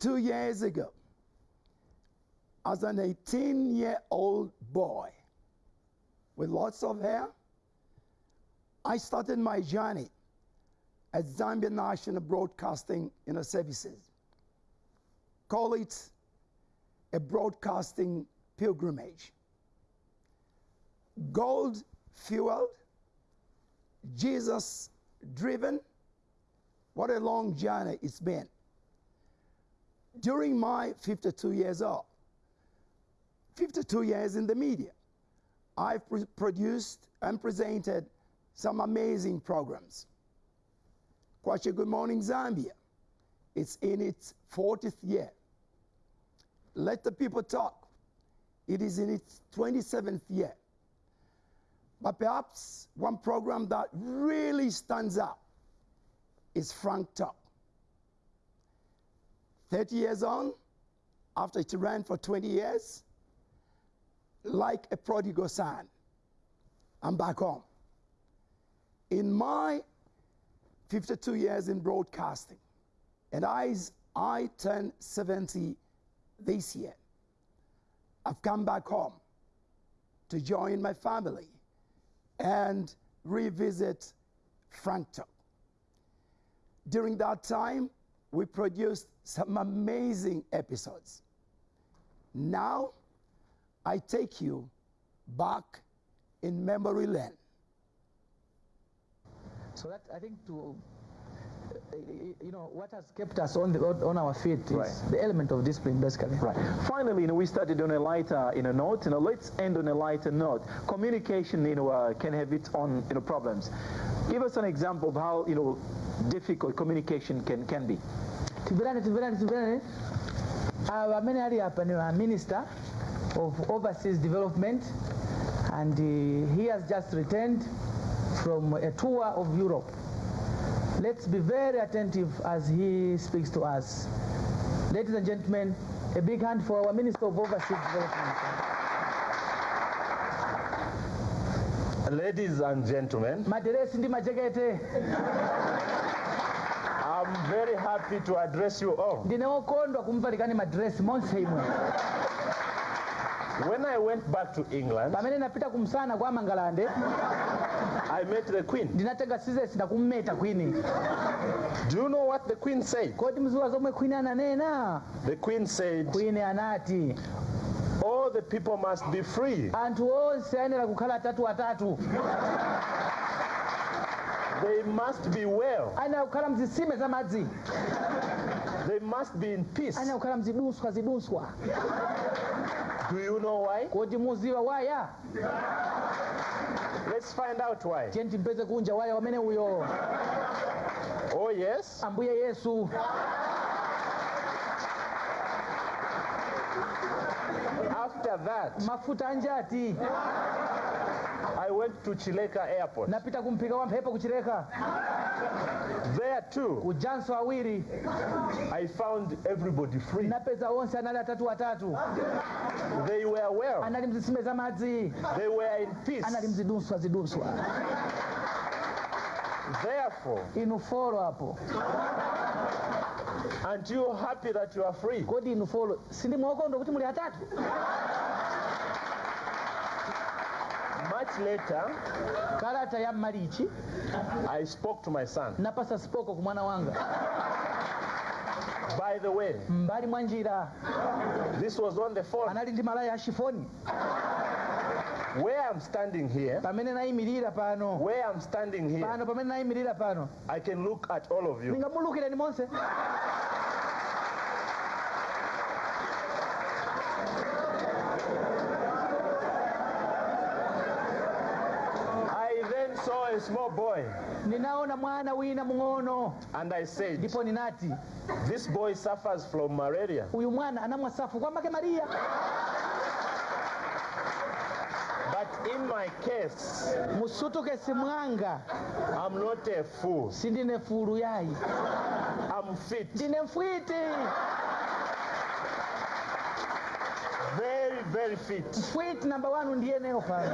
52 years ago, as an 18 year old boy with lots of hair, I started my journey at Zambia National Broadcasting you know, Services. Call it a broadcasting pilgrimage. Gold fueled, Jesus driven. What a long journey it's been. During my 52 years old, 52 years in the media, I've pr- produced and presented some amazing programs. Kwacha Good Morning Zambia, it's in its 40th year. Let the people talk, it is in its 27th year. But perhaps one program that really stands out is Frank Talk. 30 years on, after it ran for 20 years, like a prodigal son, I'm back home. In my 52 years in broadcasting, and I, I turn 70 this year, I've come back home to join my family and revisit Frank Talk. During that time, we produced some amazing episodes. Now, I take you back in memory lane. So that I think to uh, you know what has kept us on the on our feet is Right. the element of discipline basically. Right. Finally, you know, we started on a lighter, you know, note. You know, let's end on a lighter note. Communication, you know, uh, can have its own, you know, problems. Give us an example of how, you know, difficult communication can can be. Tibirane tibirane tibirane aba amene ali apa ni a minister of overseas development and uh, he has just returned from a tour of Europe. Let's be very attentive as he speaks to us. Ladies and gentlemen, a big hand for our Minister of Overseas Development. Ladies and gentlemen, happy to address you all. kumvalikani madresi monse imwe When I went back to England, pamene napita kumsana kwa mangalande I met the Queen. ndinatenga sizesi ndakummeta kwini Do you know what the Queen said? kodi mziwa zomwe kwini ananena The Queen said, queen anati All the people must be free. anthu onse ayenera kukhala atatu atatu They must be well. ayenera kukhala mzisime za madzi They must be in peace. mzidunswa zidunswa Do you know why? waya Let's find out why. tiye timpeze kunja waya wamene uyo Oh, yes. ambuye yesu After that, mafuta anjati I went to Chileka Airport. napita kumpiga wapi hapo kuchileka There too, kujanso awiri I found everybody free. napeza wonse anali atatu watatu. They were well. anali mzisime za madzi They were in peace. anali mziduswa ziduswa. Therefore, inu hapo. apo aren't you happy that you are free? kodi inu folo sindi ndo kuti muli atatu Much later, kalata ya mmalichi I spoke to my son. napasa sipoko ku mwana wanga By the way, mbali mwa njira this was on the phone. anali ndi malaya ya shifoni Where I'm standing here, pamene nayimirira pano where I'm standing here, pano pamene nayimirira pano I can look at all of you. ningamulukireni monse a small boy ninaona mwana wina mng'ono and I said, ndipo ninati This boy suffers from malaria. uyu mwana anamwa safu kwa make maria But in my case, musutukesi mwanga I'm not a fool. sindine fulu yayi I'm fit. ndine mfwiti Very, very fit. mfwiti namba ndiye neo pale.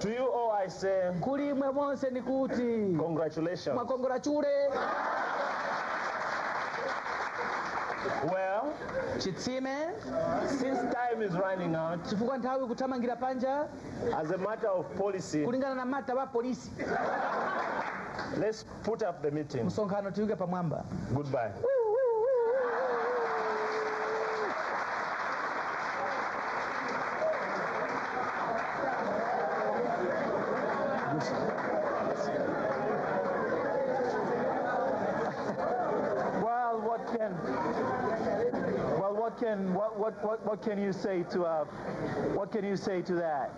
To you all, say, kulimwe ni kuti. congratulations. mwakongorachure Well, chitsime since time is running out, chifukwa nthawi kuthamangira panja as a matter of policy, kulingana na mata wa polisi let's put up the meeting. msonkhano tiuke pamwamba Goodbye. Well, what can well what can what what what, what can you say to uh, what can you say to that?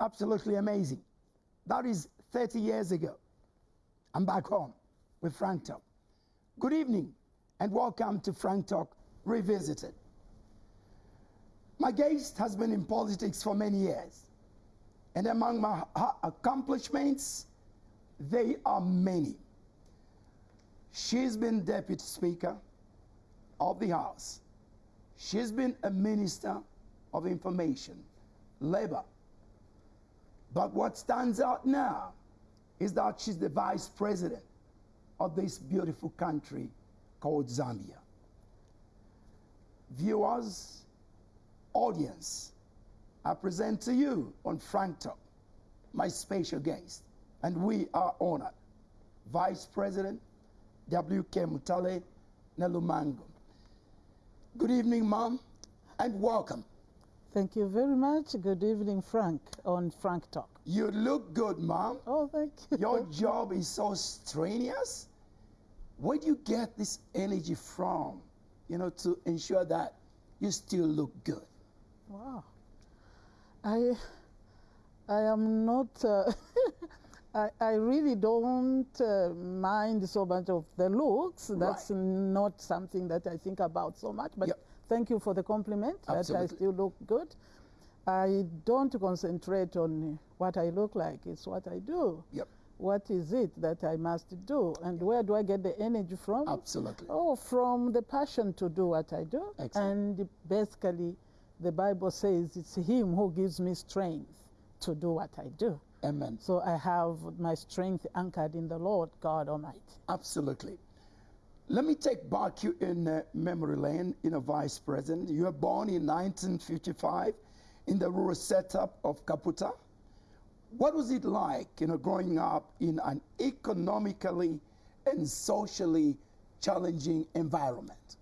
Absolutely amazing. That is 30 years ago. I'm back home with Frank Talk. Good evening and welcome to Frank Talk Revisited. My guest has been in politics for many years, and among my accomplishments, they are many. She's been Deputy Speaker of the House. She's been a Minister of Information, Labour. But what stands out now is that she's the Vice President of this beautiful country called Zambia. Viewers, audience, I present to you on Frank Talk my special guest, and we are honored. Vice President W.K. Mutale Nalumango. Good evening, Mom, and welcome. Thank you very much. Good evening, Frank, on Frank Talk. You look good, Mom. Oh, thank you. Your job is so strenuous. Where do you get this energy from, you know, to ensure that you still look good? Wow. I, I am not, uh, I, I really don't uh, mind so much of the looks. That's not something that I think about so much. But Yep. thank you for the compliment that I still look good. I don't concentrate on what I look like, it's what I do. Yep, What is it that I must do? And where do I get the energy from? absolutely. Oh, from the passion to do what I do. Excellent. And basically, the Bible says it's Him who gives me strength to do what I do. Amen. So I have my strength anchored in the Lord God Almighty. Absolutely. Let me take back you in uh, memory lane, you know, Vice President. You were born in 1955 in the rural setup of Kaputa. What was it like, you know, growing up in an economically and socially challenging environment?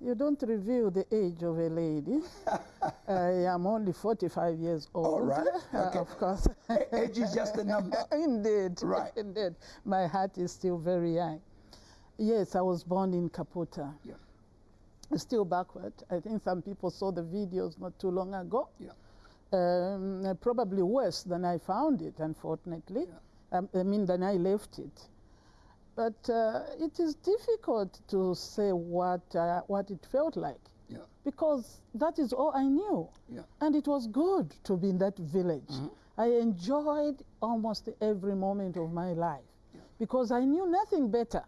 You don't reveal the age of a lady. I am only 45 years old. All right, okay. of course. Age is just a number. Indeed. Right. Indeed. My heart is still very young. Yes, I was born in Kaputa. Yeah, Still backward. I think some people saw the videos not too long ago. yeah, Um, probably worse than I found it, unfortunately. Um, I mean, than I left it. But uh, it is difficult to say what, uh, what it felt like yeah, because that is all I knew. yeah. And it was good to be in that village. I enjoyed almost every moment of my life because I knew nothing better.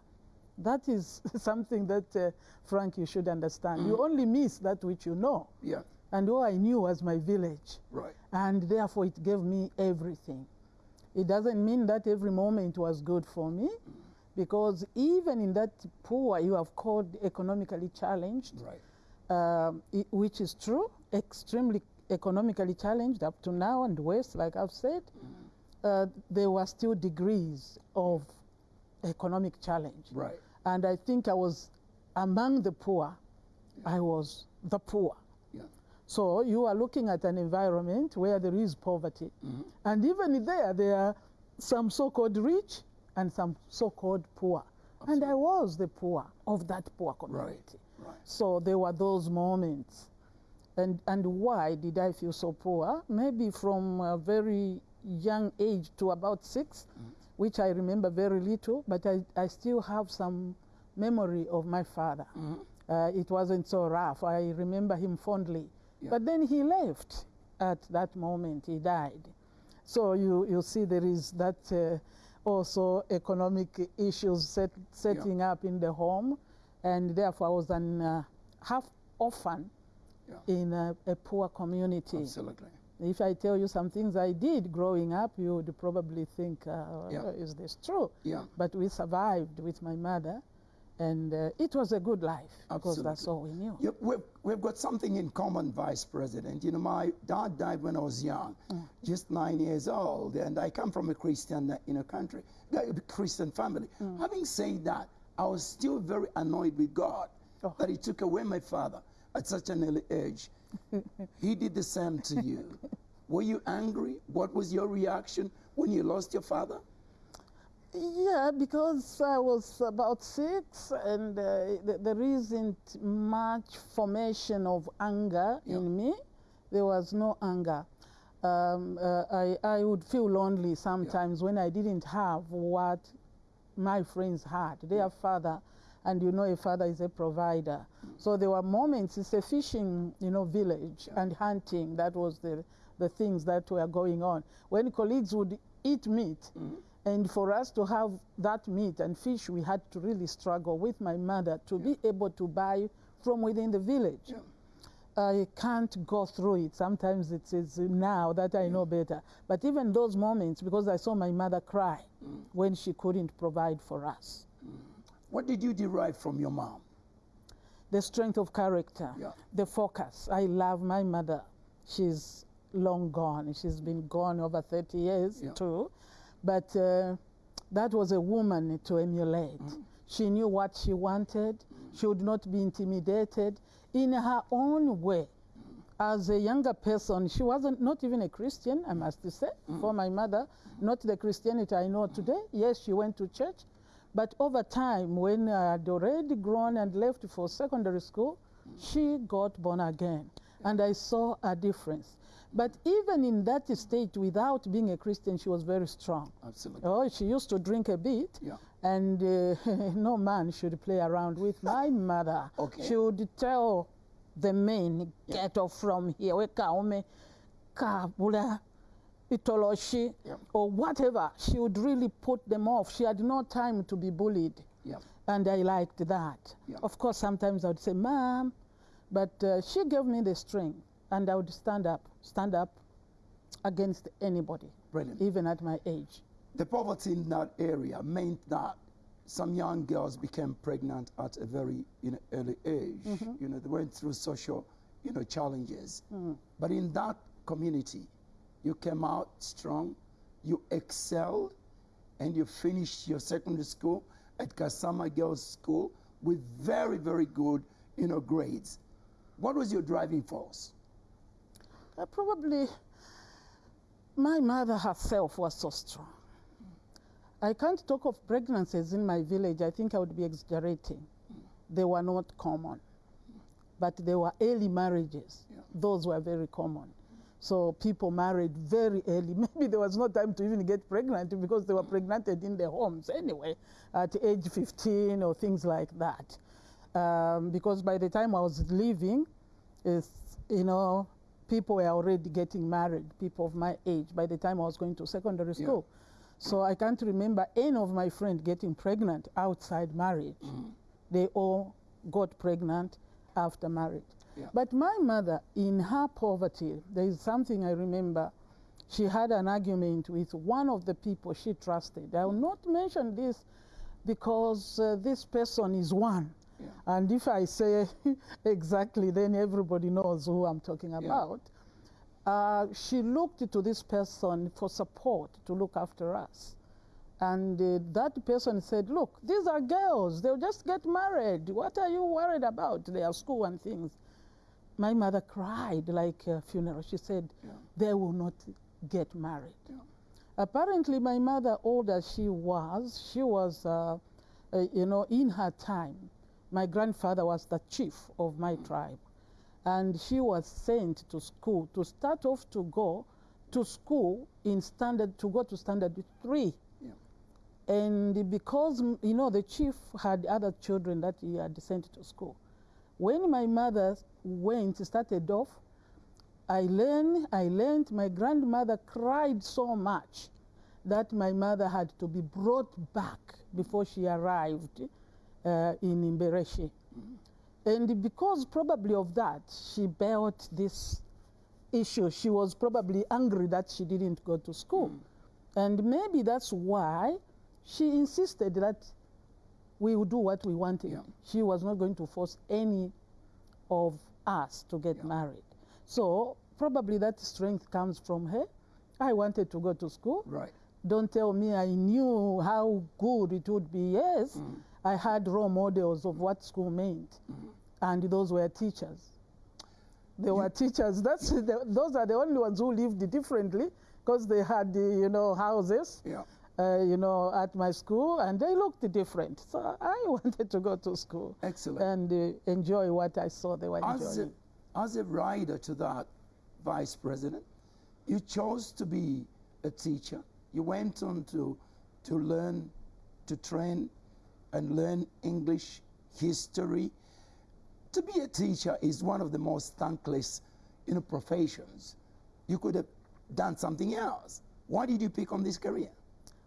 That is something that, uh, Frank, you should understand. You only miss that which you know. Yeah, And all I knew was my village. right. And therefore, it gave me everything. It doesn't mean that every moment was good for me, because even in that poor, you have called economically challenged, Right. um, i- which is true, extremely economically challenged up to now and West, like I've said, uh, there were still degrees of economic challenge. Right. And I think I was among the poor, I was the poor. Yeah. So you are looking at an environment where there is poverty. And even there, there are some so called rich and some so called poor. And I was the poor of that poor community. Right. So there were those moments. And, and why did I feel so poor? Maybe from a very young age to about 6 which I remember very little, but I, I still have some memory of my father. Uh, it wasn't so rough. I remember him fondly. But then he left at that moment, he died. So you, you see, there is that uh, also economic issues set, setting up in the home, and therefore I was an uh, half orphan Yeah. in a, a poor community. Absolutely. If I tell you some things I did growing up, you would probably think, uh, Yeah. is this true? Yeah. But we survived with my mother, And uh, it was a good life because that's all we knew. Yep, we've, we've got something in common, Vice President. You know, my dad died when I was young, Mm. just nine years old, and I come from a Christian, uh, you know, country, a Christian family. Mm. Having said that, I was still very annoyed with God Oh. that He took away my father at such an early age. he did the same to you. Were you angry? What was your reaction when you lost your father? Yeah, because I was about six, and uh, th- there isn't much formation of anger Yeah. in me. There was no anger. Um, uh, I, I would feel lonely sometimes when I didn't have what my friends had. Their father, and you know, a father is a provider. So there were moments. It's a fishing, you know, village and hunting. That was the the things that were going on. When colleagues would eat meat, and for us to have that meat and fish, we had to really struggle with my mother to be able to buy from within the village. I can't go through it. Sometimes it is now that I know better. But even those moments, because I saw my mother cry mm. when she couldn't provide for us. Mm. What did you derive from your mom? The strength of character, Yeah. the focus. I love my mother. She's long gone. She's been gone over 30 years Yeah. too. But uh, that was a woman to emulate. Mm. She knew what she wanted. She would not be intimidated in her own way. As a younger person, she wasn't not even a Christian, I must say, Mm. for my mother, not the Christianity I know today. Yes, she went to church, but over time, when I had already grown and left for secondary school, she got born again, and I saw a difference. But even in that state, without being a Christian, she was very strong. Absolutely. Oh, she used to drink a bit, Yeah. and uh, no man should play around with my mother. Okay. She would tell the men, get off from here, wekaume, kabula, itoloshi, Yeah. or whatever. She would really put them off. She had no time to be bullied. Yeah. And I liked that. Yeah. Of course, sometimes I would say, Mom, but uh, she gave me the strength, and I would stand up, stand up against anybody, Brilliant. even at my age. The poverty in that area meant that some young girls became pregnant at a very you know, early age. Mm-hmm. You know, they went through social you know, challenges. Mm. But in that community, you came out strong, you excelled, and you finished your secondary school at Kasama Girls School with very, very good you know, grades. What was your driving force? Uh, probably my mother herself was so strong. I can't talk of pregnancies in my village. I think I would be exaggerating. They were not common, but they were early marriages. Yeah. Those were very common. So people married very early. Maybe there was no time to even get pregnant because they were pregnanted in their homes anyway, at age 15 or things like that. Um, because by the time I was leaving, is you know, people were already getting married, people of my age, by the time I was going to secondary Yeah. school. So I can't remember any of my friends getting pregnant outside marriage. They all got pregnant after marriage. Yeah. But my mother, in her poverty, there is something I remember. She had an argument with one of the people she trusted. I will not mention this because uh, this person is one. Yeah. And if I say exactly, then everybody knows who I'm talking about. Uh, she looked to this person for support to look after us. And uh, that person said, Look, these are girls. They'll just get married. What are you worried about? Their school and things. My mother cried like a funeral. She said, Yeah. They will not get married. Yeah. Apparently, my mother, old as she was, she was, uh, uh, you know, in her time, my grandfather was the chief of my tribe. And she was sent to school to start off to go to school in standard, to go to standard three. Yeah. And because, you know, the chief had other children that he had sent to school. When my mother went, started off, I learned, I learned my grandmother cried so much that my mother had to be brought back before she arrived uh, in Imbereshi. And because probably of that, she built this issue. She was probably angry that she didn't go to school. And maybe that's why she insisted that we would do what we wanted. Yeah. She was not going to force any of us to get Yeah. married. So probably that strength comes from her. I wanted to go to school. Right. Don't tell me I knew how good it would be. Yes, Mm. I had role models of what school meant, Mm-hmm. and those were teachers. They were teachers. That's the, those are the only ones who lived differently because they had, the, you know, houses, Yeah. uh, you know, at my school, and they looked different. So I wanted to go to school Excellent. and uh, enjoy what I saw they were as a, enjoying. as a rider to that vice president, you chose to be a teacher. You went on to, to learn, to train and learn English, history. To be a teacher is one of the most thankless you know, professions. You could have done something else. Why did you pick on this career?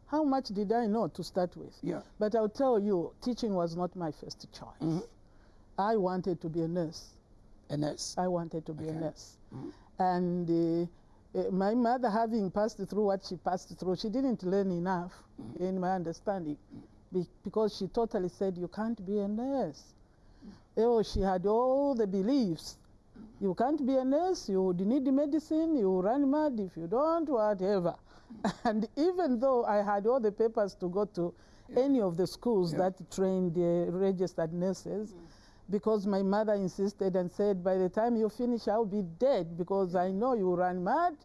How much did I know to start with? Yeah. But I'll tell you, teaching was not my first choice. Mm-hmm. I wanted to be a nurse. A nurse. I wanted to be a Okay. nurse. And uh, uh, my mother, having passed through what she passed through, she didn't learn enough, in my understanding, be- because she totally said, You can't be a nurse. Oh, she had all the beliefs. You can't be a nurse, you would need medicine, you run mad if you don't, whatever. and even though I had all the papers to go to any of the schools Yeah. that trained uh, registered nurses, because my mother insisted and said, by the time you finish, I'll be dead because I know you run mad.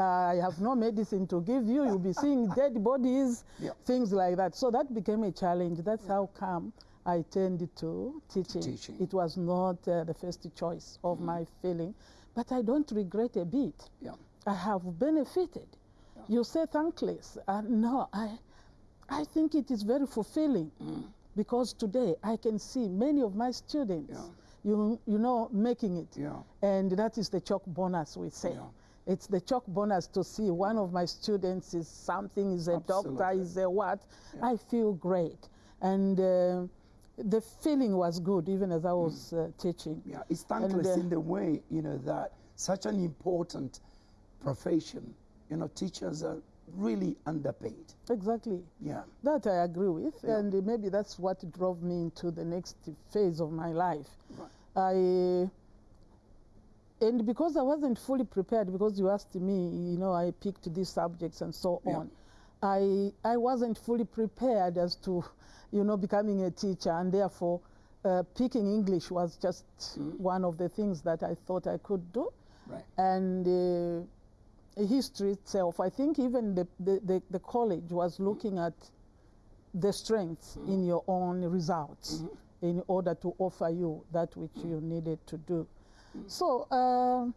I have no medicine to give you. You'll be seeing dead bodies, Yeah. things like that. So that became a challenge. That's how come I turned to teaching. Teaching. It was not uh, the first choice of my feeling, but I don't regret a bit. Yeah. I have benefited. You say thankless. Uh, no, I, I think it is very fulfilling because today I can see many of my students, Yeah. you, you know, making it. Yeah. And that is the chalk bonus, we say. Yeah. It's the chalk bonus to see one of my students is something, is a doctor, is a what. I feel great. And uh, the feeling was good even as I was uh, teaching. Yeah, it's thankless uh, in the way, you know, that such an important profession, you know, teachers are really underpaid. Exactly. Yeah. That I agree with, Yeah. and maybe that's what drove me into the next phase of my life. Right. I and because I wasn't fully prepared, because you asked me, you know, I picked these subjects and so Yeah. on. I I wasn't fully prepared as to, you know, becoming a teacher, and therefore, uh, picking English was just mm. one of the things that I thought I could do Right. and uh, history itself, I think even the, the, the, the college was mm. looking at the strengths mm. in your own results mm-hmm. in order to offer you that which you needed to do. So uh,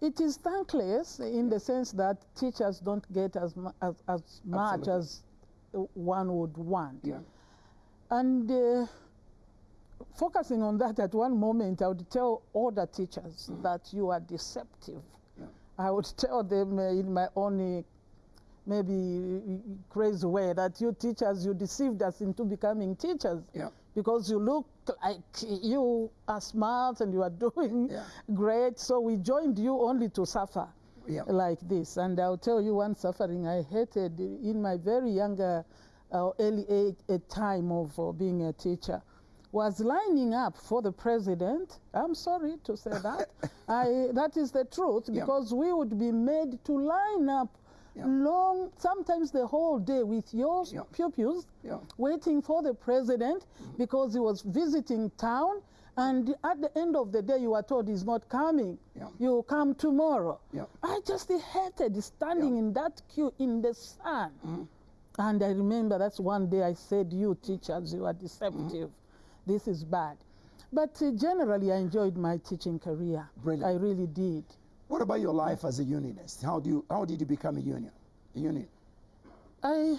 it is thankless in the sense that teachers don't get as, mu- as, as much as one would want. Yeah. And uh, focusing on that at one moment, I would tell older teachers that you are deceptive. Yeah. I would tell them uh, in my own uh, maybe crazy way that you teachers, you deceived us into becoming teachers Yeah. Because you look like you are smart and you are doing Yeah. great. So we joined you only to suffer Yeah. like this. And I'll tell you one suffering I hated in my very younger, uh, early age, a time of uh, being a teacher was lining up for the president. I'm sorry to say that. I, that is the truth Yeah. because we would be made to line up Yeah. long, sometimes the whole day with your Yeah. pupils Yeah. waiting for the president because he was visiting town. And at the end of the day, you are told he's not coming. You come tomorrow. I just hated standing in that queue in the sun. Mm-hmm. And I remember that's one day I said, You teachers, you are deceptive. This is bad. But uh, generally, I enjoyed my teaching career. Brilliant. I really did. What about your life as a unionist? How do you how did you become a union? A union? I,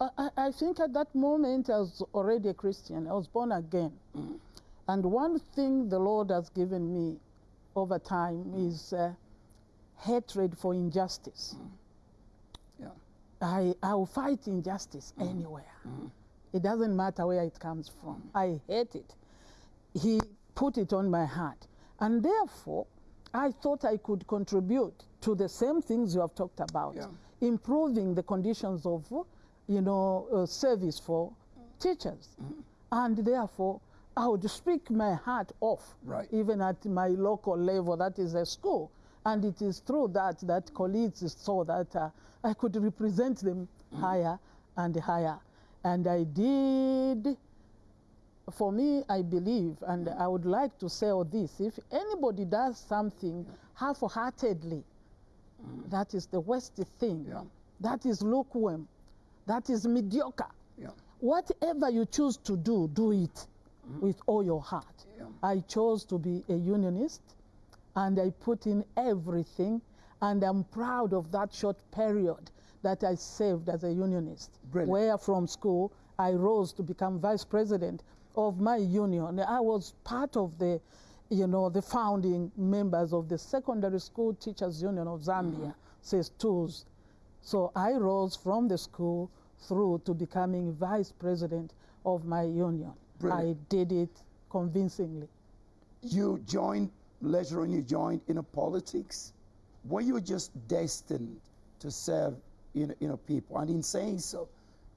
I, I- think at that moment I was already a Christian. I was born again. Mm. And one thing the Lord has given me over time mm. is uh, hatred for injustice. Mm. Yeah. I, I will fight injustice anywhere. It doesn't matter where it comes from. I hate it. He put it on my heart. And therefore, I thought I could contribute to the same things you have talked about, Yeah. improving the conditions of, you know, uh, service for teachers. And therefore, I would speak my heart off, Right. even at my local level, that is a school. And it is through that that colleagues saw that uh, I could represent them higher and higher. And I did for me, I believe, and I would like to say all this if anybody does something half heartedly, that is the worst thing. Yeah. That is lukewarm. That is mediocre. Yeah. Whatever you choose to do, do it mm-hmm. with all your heart. Yeah. I chose to be a unionist and I put in everything, and I'm proud of that short period that I served as a unionist. Brilliant. Where from school I rose to become vice president of my union. I was part of the, you know, the founding members of the Secondary School Teachers Union of Zambia, mm-hmm. SESTUZ. So I rose from the school through to becoming vice president of my union. Brilliant. I did it convincingly. You joined, later on you joined in a politics. Were you just destined to serve you know, you know, people? And in saying so,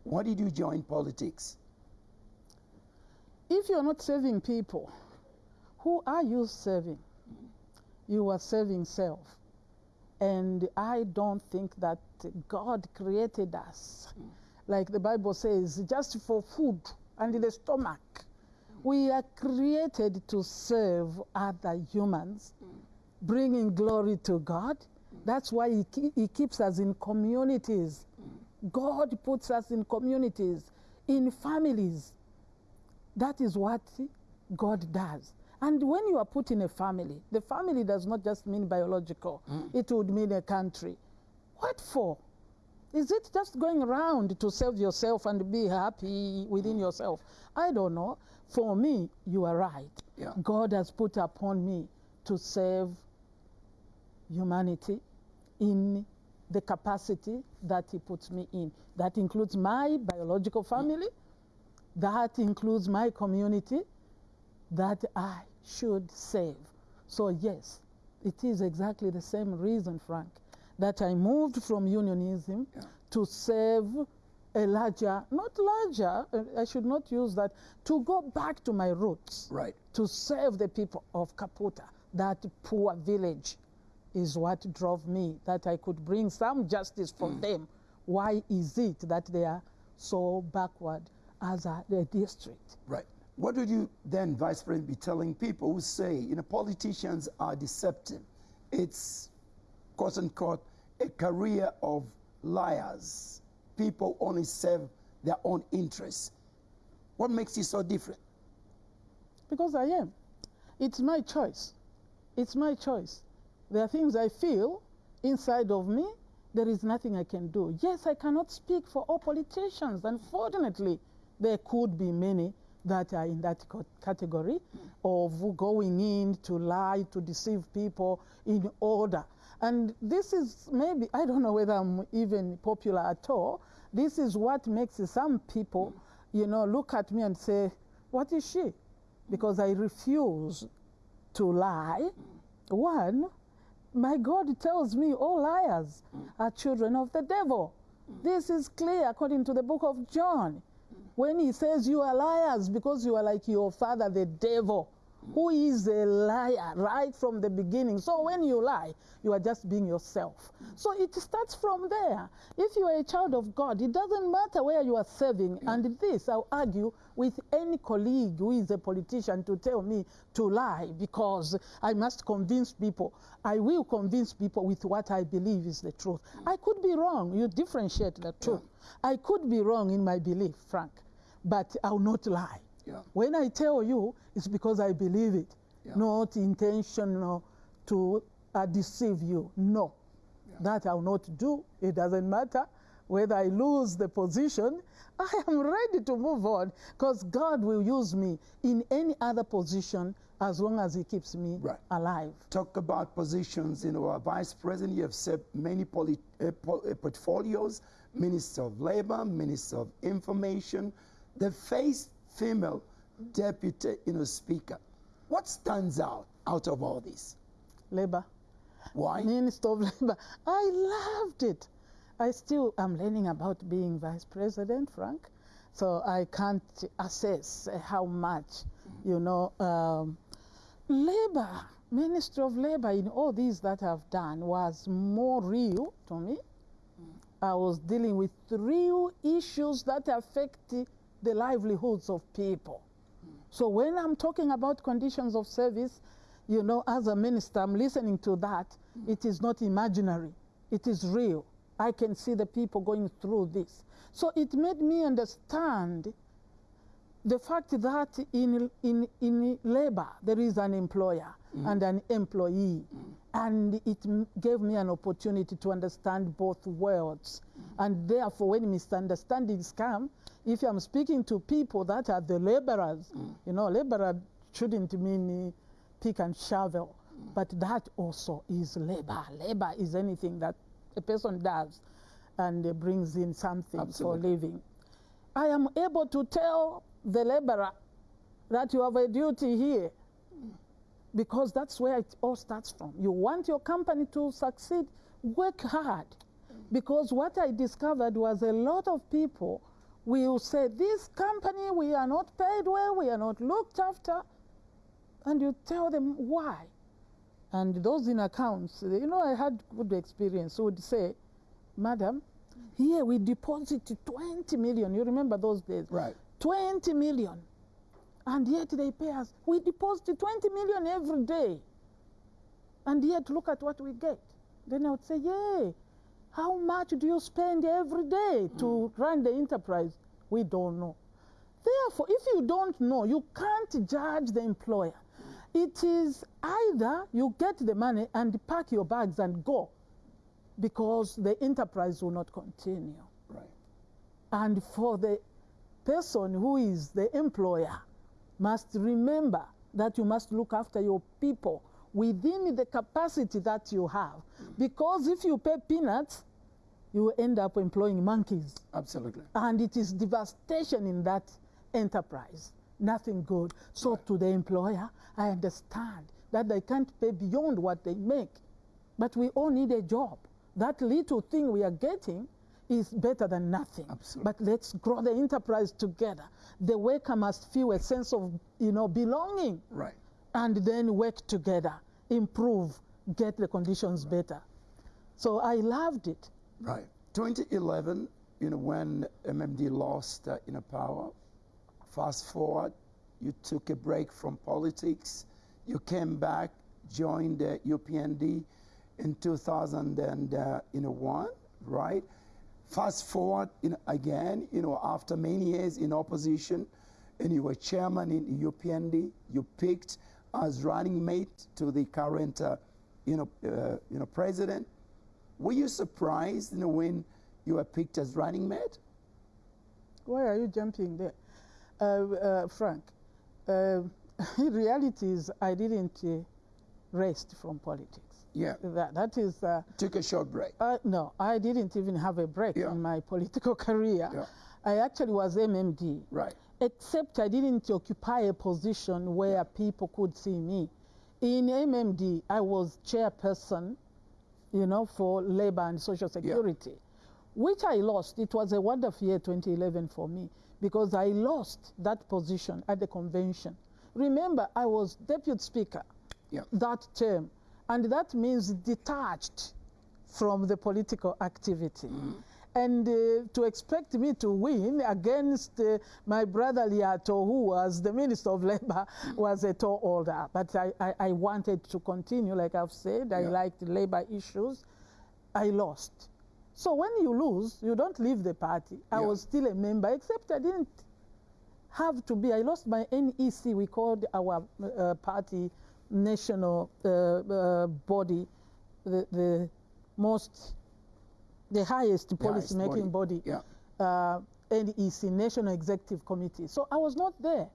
why did you join politics? If you're not serving people, who are you serving? You are serving self. And I don't think that God created us, like the Bible says, just for food and the stomach. We are created to serve other humans, bringing glory to God. That's why he, he keeps us in communities. God puts us in communities, in families. That is what God does. And when you are put in a family, the family does not just mean biological, mm. it would mean a country. What for? Is it just going around to serve yourself and be happy within mm. yourself? I don't know. For me, you are right. Yeah. God has put upon me to serve humanity in the capacity that He puts me in. That includes my biological family, that includes my community that I should save. So, yes, it is exactly the same reason, Frank, that I moved from unionism Yeah. to serve a larger, not larger, uh, I should not use that, to go back to my roots Right. to serve the people of Kaputa. That poor village is what drove me, that I could bring some justice for them. Why is it that they are so backward as a, district? Right. What would you then, Vice President, be telling people who say, you know, politicians are deceptive? It's, quote unquote, a career of liars. People only serve their own interests. What makes you so different? Because I am. It's my choice. It's my choice. There are things I feel inside of me, there is nothing I can do. Yes, I cannot speak for all politicians. Unfortunately, there could be many that are in that category hmm. of going in to lie, to deceive people in order. And this is maybe, I don't know whether I'm even popular at all. This is what makes some people, hmm. you know, look at me and say, What is she? Hmm. Because I refuse to lie. One, my God tells me all liars are children of the devil. This is clear according to the book of John. When he says you are liars because you are like your father, the devil, who is a liar right from the beginning. So when you lie, you are just being yourself. So it starts from there. If you are a child of God, it doesn't matter where you are serving. And this, I'll argue with any colleague who is a politician to tell me to lie because I must convince people. I will convince people with what I believe is the truth. I could be wrong. You differentiate the truth. I could be wrong in my belief, Frank, but I'll not lie. Yeah. When I tell you, it's because I believe it, Yeah. not intentional to uh, deceive you. No, that I'll not do. It doesn't matter whether I lose the position. I am ready to move on because God will use me in any other position as long as He keeps me Right. alive. Talk about positions. You know, uh, Vice President, you have served many uh, uh, portfolios, Minister of Labor, Minister of Information, the first female deputy, you know, speaker. What stands out out of all this? Labor. Why? Minister of Labor. I loved it. I still am learning about being vice president, Frank. So I can't assess how much, you know, um, labor, Ministry of Labor in all these that I've done was more real to me. I was dealing with real issues that affect the livelihoods of people. So when I'm talking about conditions of service, you know, as a minister, I'm listening to that. It is not imaginary. It is real. I can see the people going through this. So it made me understand the fact that in, in, in labor there is an employer mm. and an employee. Mm. And it m- gave me an opportunity to understand both worlds. Mm. And therefore, when misunderstandings come, if I'm speaking to people that are the laborers, you know, laborer shouldn't mean pick and shovel, but that also is labor. Labor is anything that a person does and brings in something Absolutely. for living. I am able to tell the laborer that you have a duty here because that's where it all starts from. You want your company to succeed, work hard. Because what I discovered was a lot of people will say, This company, we are not paid well, we are not looked after. And you tell them why. And those in accounts, you know, I had good experience, would say, Madam, here we deposit 20 million. You remember those days? Right. 20 million. And yet they pay us. We deposit 20 million every day. And yet look at what we get. Then I would say, Yay, how much do you spend every day to run the enterprise? We don't know. Therefore, if you don't know, you can't judge the employer. It is either you get the money and pack your bags and go because the enterprise will not continue. Right. And for the person who is the employer, must remember that you must look after your people within the capacity that you have. Because if you pay peanuts, you will end up employing monkeys. Absolutely. And it is devastation in that enterprise. Nothing good. So to the employer, I understand that they can't pay beyond what they make. But we all need a job. That little thing we are getting is better than nothing. Absolutely. But let's grow the enterprise together. The worker must feel a sense of, you know, belonging Right. and then work together, improve, get the conditions better. So I loved it. Right. 2011, you know, when MMD lost, uh, know, power. Fast forward, you took a break from politics. You came back, joined the UPND in 2001, right? Fast forward, again, you know, after many years in opposition, and you were chairman in UPND. You picked as running mate to the current, uh, you know, uh, you know, president. Were you surprised you know, when you were picked as running mate? Why are you jumping there? Uh, uh, Frank, uh, in reality is I didn't uh, rest from politics. Yeah. That, that is, uh, Took a short break. uh, no, I didn't even have a break Yeah. in my political career. Yeah. I actually was MMD, Right. except I didn't occupy a position where people could see me. In MMD, I was chairperson, you know, for labor and social security, which I lost. It was a wonderful year, 2011, for me, because I lost that position at the convention. Remember, I was deputy speaker Yeah. that term, and that means detached from the political activity. And uh, to expect me to win against uh, my brother Liato, who was the Minister of Labor, was a tall order. But I, I, I wanted to continue, like I've said. I liked labor issues. I lost. So when you lose, you don't leave the party. I Yeah. was still a member, except I didn't have to be. I lost my NEC. We called our uh, party national uh, uh, body, the, the most, the highest The highest policy making body, Yeah. uh, NEC, National Executive Committee. So I was not there.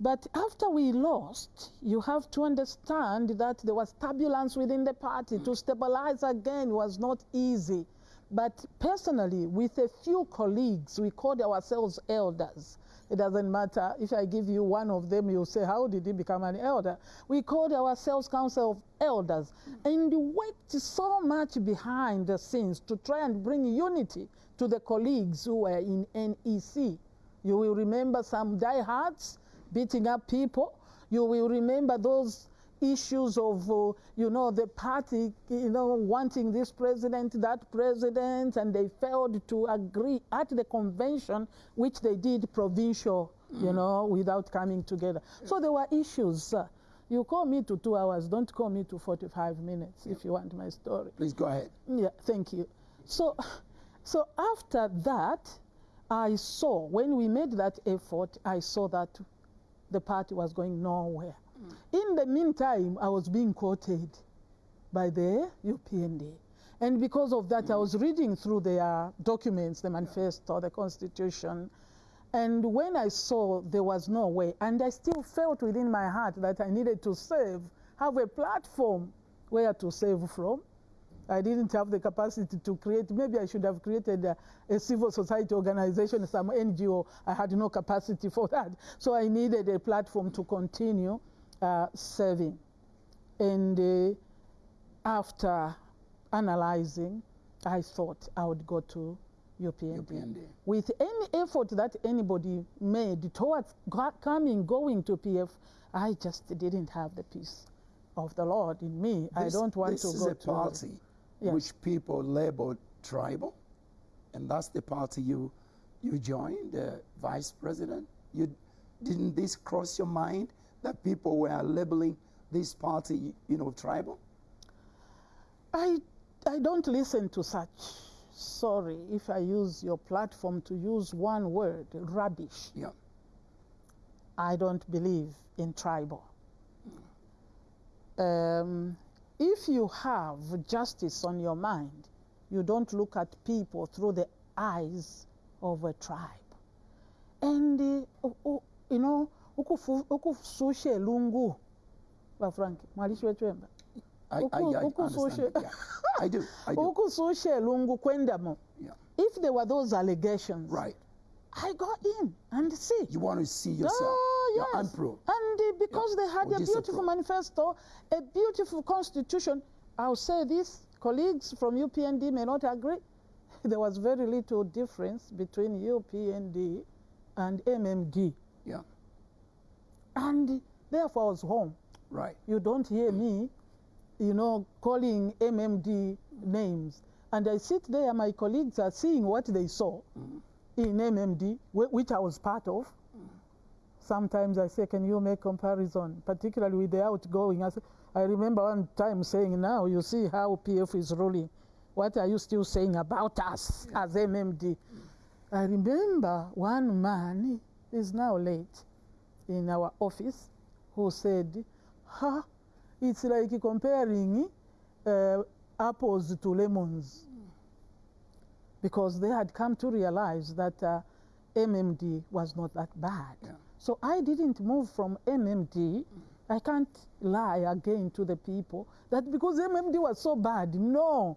But after we lost, you have to understand that there was turbulence within the party. To stabilize again was not easy. But personally, with a few colleagues, we called ourselves elders. It doesn't matter if I give you one of them, you'll say, How did he become an elder? We called ourselves Council of Elders and worked so much behind the scenes to try and bring unity to the colleagues who were in NEC. You will remember some diehards beating up people. You will remember those issues of, uh, you know, the party, you know, wanting this president, that president, and they failed to agree at the convention, which they did provincial, you know, without coming together. So there were issues. Uh, you call me to two hours, don't call me to 45 minutes if you want my story. Please go ahead. Yeah, thank you. So, so after that, I saw, when we made that effort, I saw that the party was going nowhere. In the meantime, I was being quoted by the UPND. And because of that, I was reading through their documents, the manifesto, the constitution. And when I saw there was no way, and I still felt within my heart that I needed to save, have a platform where to save from. I didn't have the capacity to create, maybe I should have created a, a civil society organization, some NGO. I had no capacity for that. So I needed a platform to continue uh, serving. And uh, after analyzing, I thought I would go to UPND. UPND. With any effort that anybody made towards coming, going to PF, I just didn't have the peace of the Lord in me. I don't want this to This is go a to party Yeah. which people label tribal, and that's the party you you joined, the vice president. You didn't this cross your mind that people were labeling this party, you know, tribal? I, I don't listen to such. Sorry if I use your platform to use one word, rubbish. Yeah. I don't believe in tribal. Um, if you have justice on your mind, you don't look at people through the eyes of a tribe. And, uh, u- u- you know, ukususha elungu, bafrank, mwalishi wechwemba. I, I, Uku- I uku understand. Yeah. I do. I do. ukususha elungu kwendamo. Yeah. If there were those allegations, Right. I got in and see. You want to see yourself. Oh, Yeah, yes. unproved. And uh, because they had a beautiful manifesto, a beautiful constitution, I'll say this colleagues from UPND may not agree. There was very little difference between UPND and MMD. Yeah. And therefore, I was home. Right. You don't hear me, you know, calling MMD names. And I sit there, my colleagues are seeing what they saw mm. in MMD, which I was part of. Mm. Sometimes I say, can you make comparison, particularly with the outgoing? I, say, I remember one time saying, now you see how PF is ruling. What are you still saying about us as MMD? I remember one man is now late in our office who said, ha, it's like comparing uh, apples to lemons. Because they had come to realize that uh, MMD was not that bad. Yeah. So I didn't move from MMD. I can't lie again to the people that because MMD was so bad. No.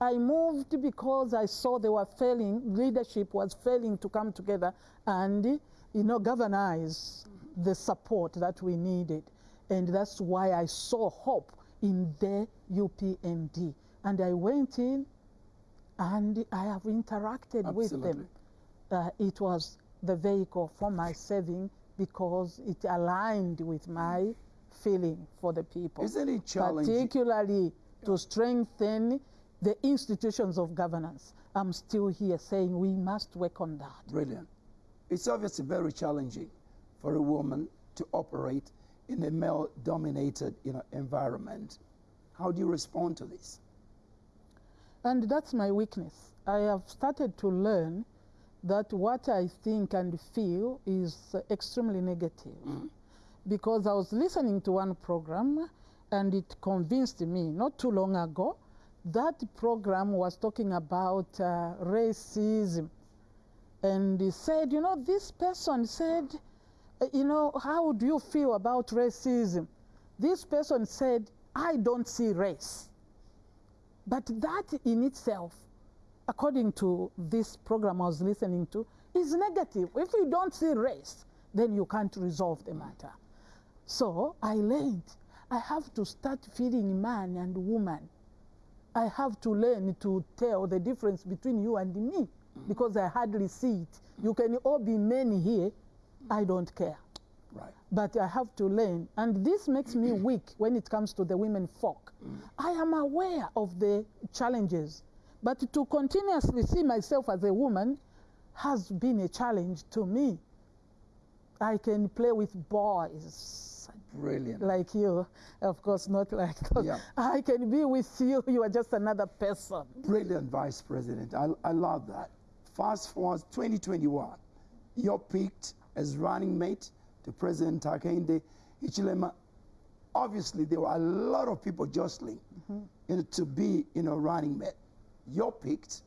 I moved because I saw they were failing, leadership was failing to come together and, you know, galvanize the support that we needed. And that's why I saw hope in the UPND. And I went in and I have interacted with them. Uh, it was the vehicle for my saving because it aligned with my feeling for the people. Isn't it challenging? Particularly to strengthen the institutions of governance. I'm still here saying we must work on that. Brilliant. It's obviously very challenging for a woman to operate in a male-dominated, you know, environment. How do you respond to this? And that's my weakness. I have started to learn that what I think and feel is extremely negative. Because I was listening to one program and it convinced me not too long ago that program was talking about uh, racism. And he said, you know, this person said, Eh, you know, how do you feel about racism? This person said, I don't see race. But that in itself, according to this program I was listening to, is negative. If you don't see race, then you can't resolve the matter. So I learned I have to start feeling man and woman. I have to learn to tell the difference between you and me. because I hardly see it. You can all be many here, I don't care. Right. But I have to learn, and this makes me weak when it comes to the women folk. Mm. I am aware of the challenges, but to continuously see myself as a woman has been a challenge to me. I can play with boys Brilliant. like you, of course, not like that. Yeah. I can be with you, you are just another person. Brilliant, Vice President. I, I love that. Fast forward 2021, you're picked as running mate to President Hakainde Hichilema. Obviously, there were a lot of people jostling mm-hmm. you know, to be you know, running mate. You're picked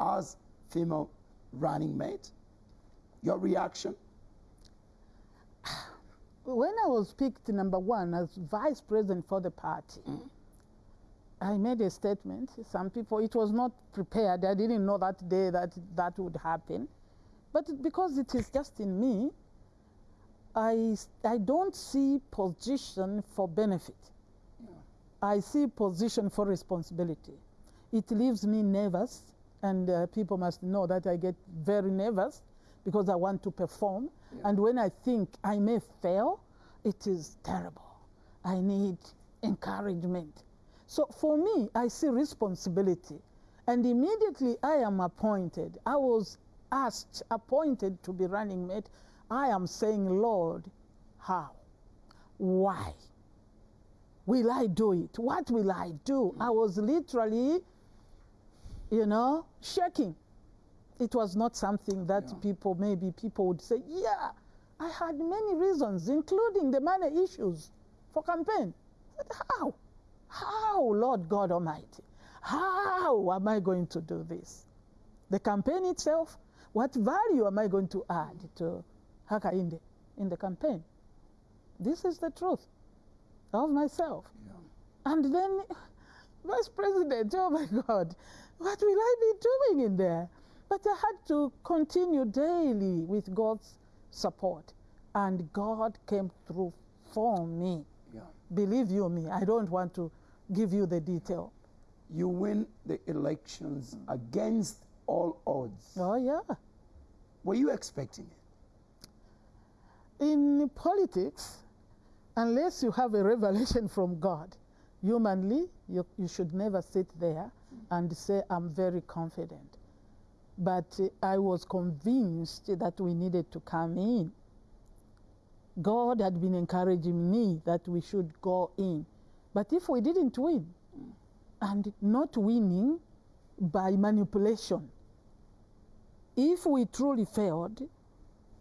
as female running mate. Your reaction? When I was picked number one as vice president for the party, mm. I made a statement. Some people, it was not prepared. I didn't know that day that that would happen. But because it is just in me, I, I don't see position for benefit. I see position for responsibility. It leaves me nervous, and uh, people must know that I get very nervous because I want to perform. And when I think I may fail, it is terrible. I need encouragement. So for me, I see responsibility. And immediately I am appointed. I was asked, appointed to be running mate. I am saying, Lord, how? Why? Will I do it? What will I do? Hmm. I was literally, you know, shaking. It was not something that people, maybe people would say, yeah, I had many reasons, including the money issues for campaign. But how? How, Lord God Almighty? How am I going to do this? The campaign itself, what value am I going to add to Hakainde in the campaign? This is the truth of myself. And then, Vice President, oh my God, what will I be doing in there? But I had to continue daily with God's support. And God came through for me. Yeah. Believe you me, I don't want to give you the detail. You win the elections against all odds. Oh, yeah. Were you expecting it? In politics, unless you have a revelation from God, humanly, you, you should never sit there and say, I'm very confident. But uh, I was convinced that we needed to come in. God had been encouraging me that we should go in. But if we didn't win, and not winning by manipulation, if we truly failed,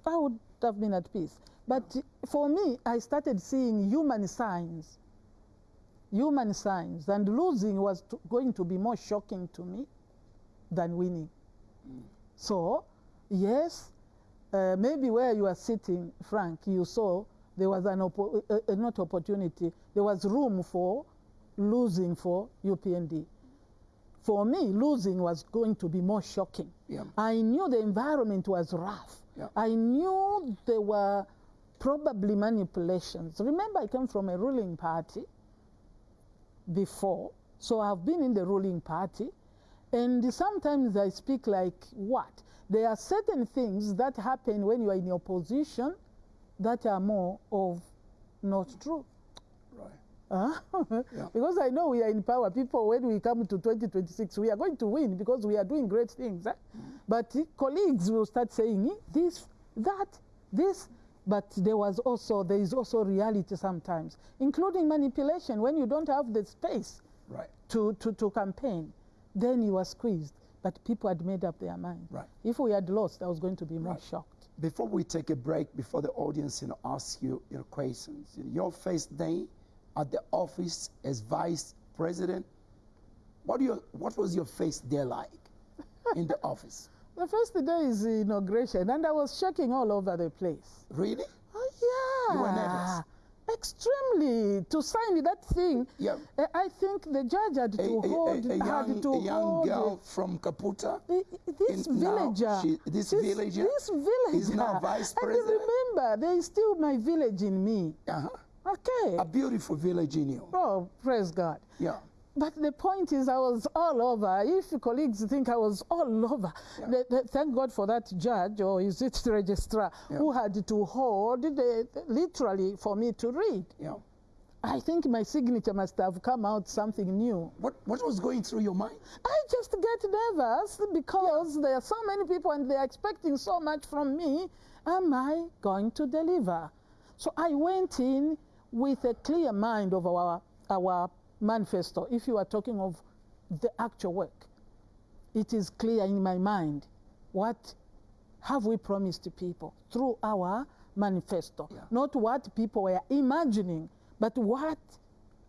I would have been at peace. But for me, I started seeing human signs. Human signs. And losing was to, going to be more shocking to me than winning. So, yes, uh, maybe where you are sitting, Frank, you saw there was an oppo- uh, uh, not opportunity, there was room for losing for UPND. For me, losing was going to be more shocking. Yeah. I knew the environment was rough. Yeah. I knew there were probably manipulations. Remember, I came from a ruling party before, so I've been in the ruling party, and sometimes I speak like what? There are certain things that happen when you are in opposition that are more of not true. Yeah. because I know we are in power. People, when we come to 2026, we are going to win because we are doing great things. eh? But eh, colleagues will start saying eh, this, that, this. But there was also there is also reality sometimes, including manipulation. When you don't have the space Right. to, to, to campaign, then you are squeezed. But people had made up their mind. Right. If we had lost, I was going to be more Right. shocked. Before we take a break, before the audience you know, asks you your questions, your first day at the office as vice president, what, do you, what was your face there like in the office? The first day is the inauguration, and I was shaking all over the place. Really? Oh yeah. You were nervous? Extremely to sign that thing. Yeah. uh, I think the judge had A, to a- a- hold. a young, had to a young hold girl from Kaputa uh, this in- villager. she- this this, villager This villager. is now vice president. And remember, there is still my village in me. uh-huh, Okay. a beautiful village in you. oh, praise God. Yeah. but the point is, I was all over. If colleagues think I was all over, the, thank God for that judge, or is it the registrar, who had to hold the, literally for me to read. Yeah. I think my signature must have come out something new. What, what was going through your mind? I just get nervous because there are so many people and they're expecting so much from me. Am I going to deliver? So I went in with a clear mind of our, our manifesto. If you are talking of the actual work, it is clear in my mind what have we promised to people through our manifesto. Yeah. Not what people were imagining, but what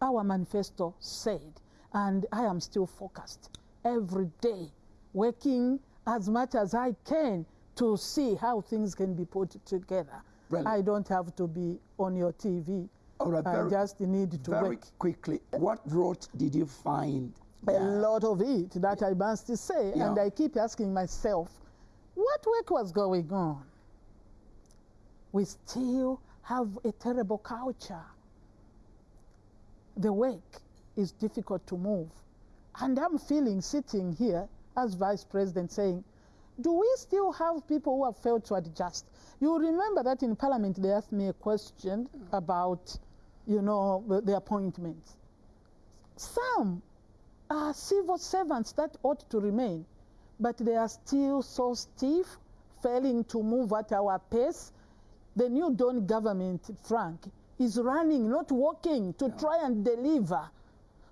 our manifesto said. And I am still focused every day, working as much as I can to see how things can be put together. Brilliant. I don't have to be on your TV. Right, I just need to Very work. quickly, what road did you find? A there? lot of it that I must say. And I keep asking myself, what work was going on? We still have a terrible culture. The work is difficult to move. And I'm feeling sitting here as vice president saying, do we still have people who have failed to adjust? You remember that in parliament they asked me a question about, you know, the, the appointments. Some are civil servants that ought to remain, but they are still so stiff, failing to move at our pace. The new Dawn government, Frank, is running, not walking, to try and deliver.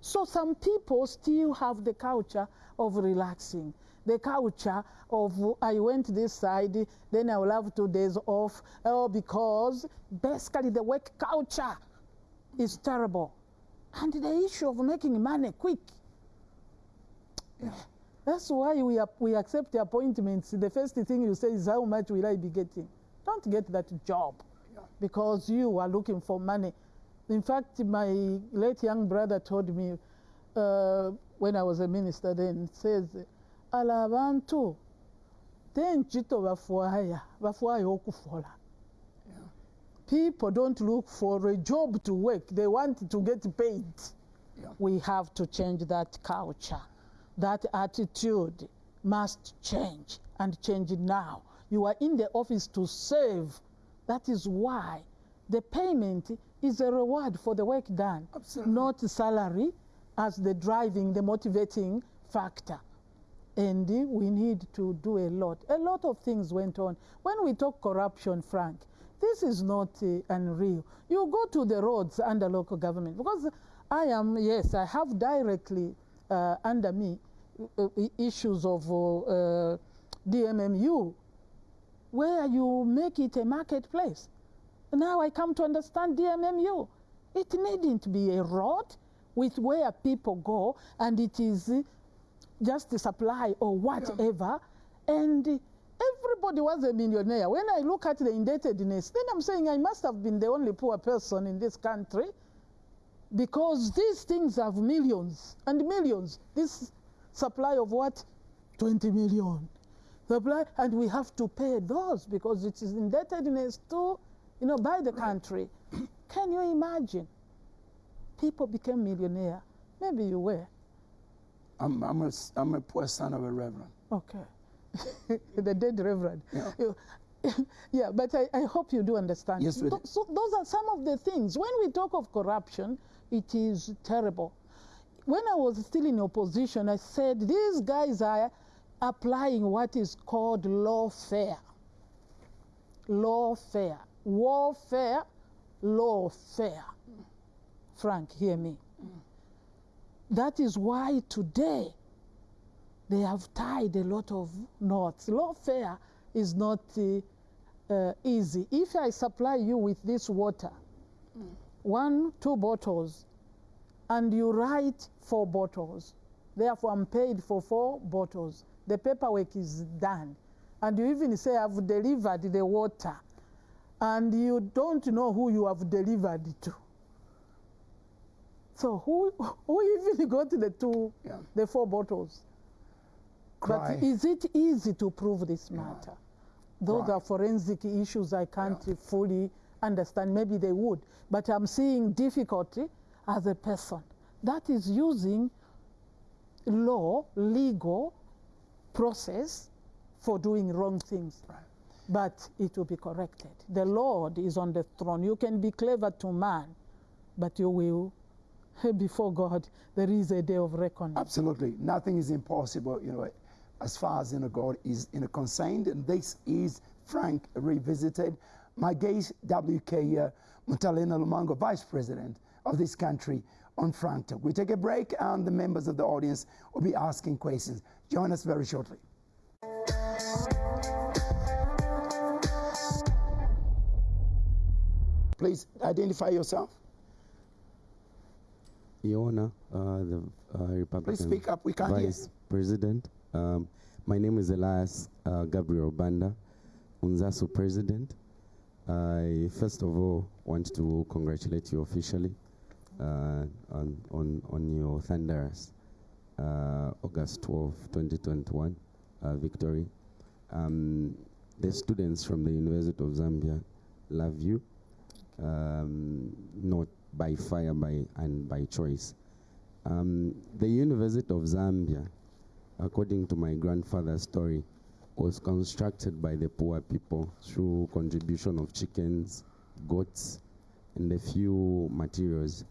So some people still have the culture of relaxing, the culture of I went this side, then I will have two days off. Oh, because basically the work culture is terrible. And the issue of making money quick. That's why we, we accept the appointments. The first thing you say is, How much will I be getting? Don't get that job because you are looking for money. In fact, my late young brother told me uh, when I was a minister then, says, ala abantu tenchito bafuaya bafuaya okufola people don't look for a job to work they want to get paid Yeah. we have to change that culture that attitude must change and change it now you are in the office to serve that is why the payment is a reward for the work done Absolutely. not salary as the driving the motivating factor and we need to do a lot. A lot of things went on. When we talk corruption, Frank, this is not uh, unreal. You go to the roads under local government because I am, yes, I have directly uh, under me uh, uh, issues of uh, DMMU where you make it a marketplace. Now I come to understand DMMU. It needn't be a road with where people go and it is just the supply or whatever. And everybody was a millionaire. When I look at the indebtedness, then I'm saying I must have been the only poor person in this country because these things have millions and millions. This supply of what? 20 million. Supply, and we have to pay those because it is indebtedness to, you know, by the country. Can you imagine? People became millionaire. Maybe you were. I'm, I'm, a, I'm a poor son of a reverend. Okay. the dead reverend. Yeah. You- yeah, but I, I hope you do understand. Yes, we do. So those are some of the things. When we talk of corruption, it is terrible. When I was still in opposition, I said these guys are applying what is called lawfare. Lawfare. Warfare, lawfare. Frank, hear me. Mm. That is why today they have tied a lot of knots. Lawfare is not uh, uh, easy. If I supply you with this water, one, two bottles, and you write four bottles, therefore I'm paid for four bottles, the paperwork is done. And you even say, I've delivered the water, and you don't know who you have delivered to. So who, who even got the two, Yeah. the four bottles? Cry. But is it easy to prove this matter? Those Right. are forensic issues I can't fully understand. Maybe they would. But I'm seeing difficulty as a person that is using law, legal process for doing wrong things. Right. But it will be corrected. The Lord is on the throne. You can be clever to man, but you will, before God, there is a day of reckoning. Absolutely. Nothing is impossible, you know, as far as you know, God is you concerned. And this is Frank Revisited. My guest, WK uh, Mutale Nalumango, Vice President of this country, on Frank Talk. We take a break, and the members of the audience will be asking questions. Join us very shortly. Please identify yourself. Your Honor, uh, the uh, Republican Please speak up, we can't hear Vice President. Um, my name is Elias uh, Gabriel Banda, UNZASU President. I first of all want to congratulate you officially uh, on, on, on your thunderous uh, August 12, 2021 uh, victory. Um, the students from the University of Zambia love you, um, not by fire by, and by choice. Um, the University of Zambia, according to my grandfather's story, was constructed by the poor people through contribution of chickens, goats, and a few materials.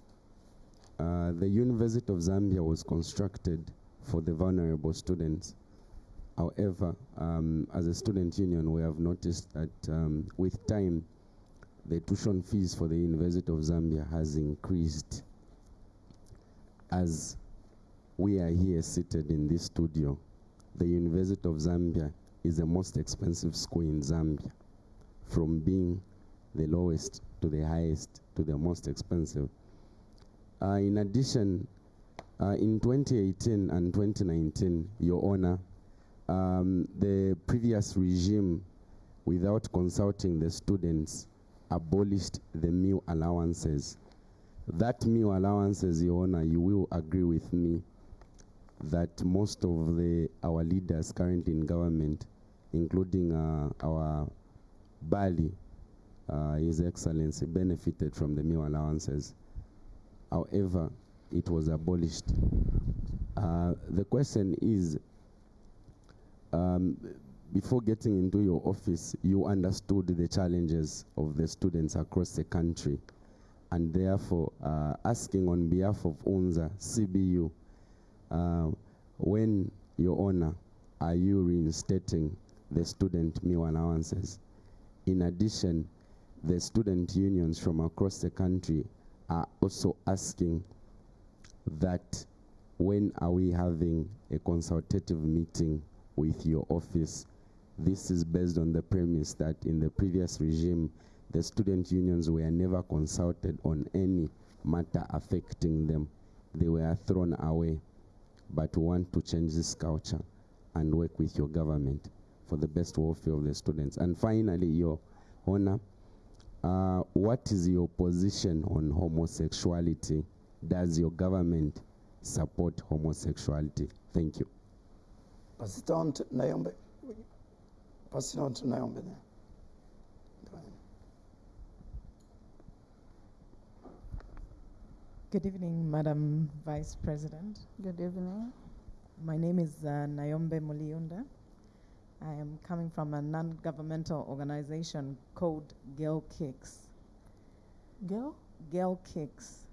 Uh, the University of Zambia was constructed for the vulnerable students. However, um, as a student union, we have noticed that um, with time, the tuition fees for the University of Zambia has increased. As we are here seated in this studio, the University of Zambia is the most expensive school in Zambia, from being the lowest to the highest to the most expensive. Uh, in addition, uh, in 2018 and 2019, Your Honor, um, the previous regime, without consulting the students, abolished the meal allowances. That meal allowances, Your Honor, you will agree with me that most of the our leaders currently in government, including uh, our Bally, uh, His Excellency, benefited from the meal allowances. However, it was abolished. Uh, the question is, um, before getting into your office, you understood the challenges of the students across the country, and therefore uh, asking on behalf of UNZA, CBU, uh, when, Your Honor, are you reinstating the student meal allowances? In addition, the student unions from across the country are also asking that when are we having a consultative meeting with your office? This is based on the premise that in the previous regime, the student unions were never consulted on any matter affecting them. They were thrown away. But we want to change this culture and work with your government for the best welfare of the students. And finally, Your Honor, uh, what is your position on homosexuality? Does your government support homosexuality? Thank you. Pass it on to Naombe. Pass it on to Naombe now. Go ahead. Good evening, Madam Vice President. Good evening. My name is uh, Nayombe Muliunda. I am coming from a non governmental organization called Girl Kicks. Girl? Girl Kicks.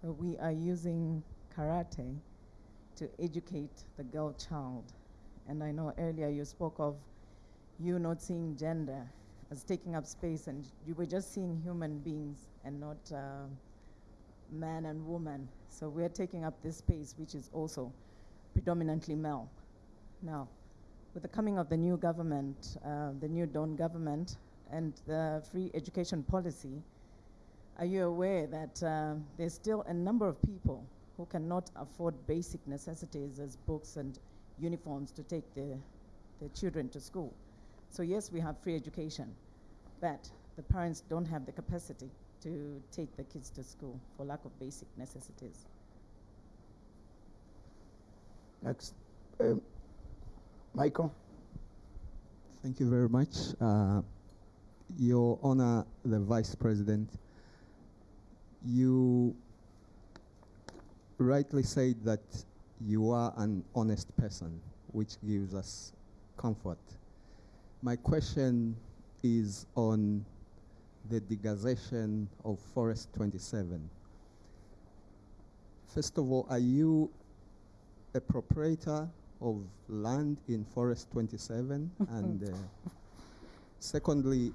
So we are using karate to educate the girl child. And I know earlier you spoke of you not seeing gender as taking up space, and you were just seeing human beings and not uh, man and woman. So we're taking up this space, which is also predominantly male. Now, with the coming of the new government, uh, the new Dawn government, and the free education policy, are you aware that uh, there's still a number of people who cannot afford basic necessities as books and uniforms to take their, their children to school? So, yes, we have free education, but the parents don't have the capacity to take the kids to school for lack of basic necessities. Next. Um, Michael. Thank you very much. Uh, Your Honor, the Vice President, you rightly said that you are an honest person, which gives us comfort. My question is on the degazation of Forest 27. First of all, are you a proprietor of land in Forest 27? and uh, secondly,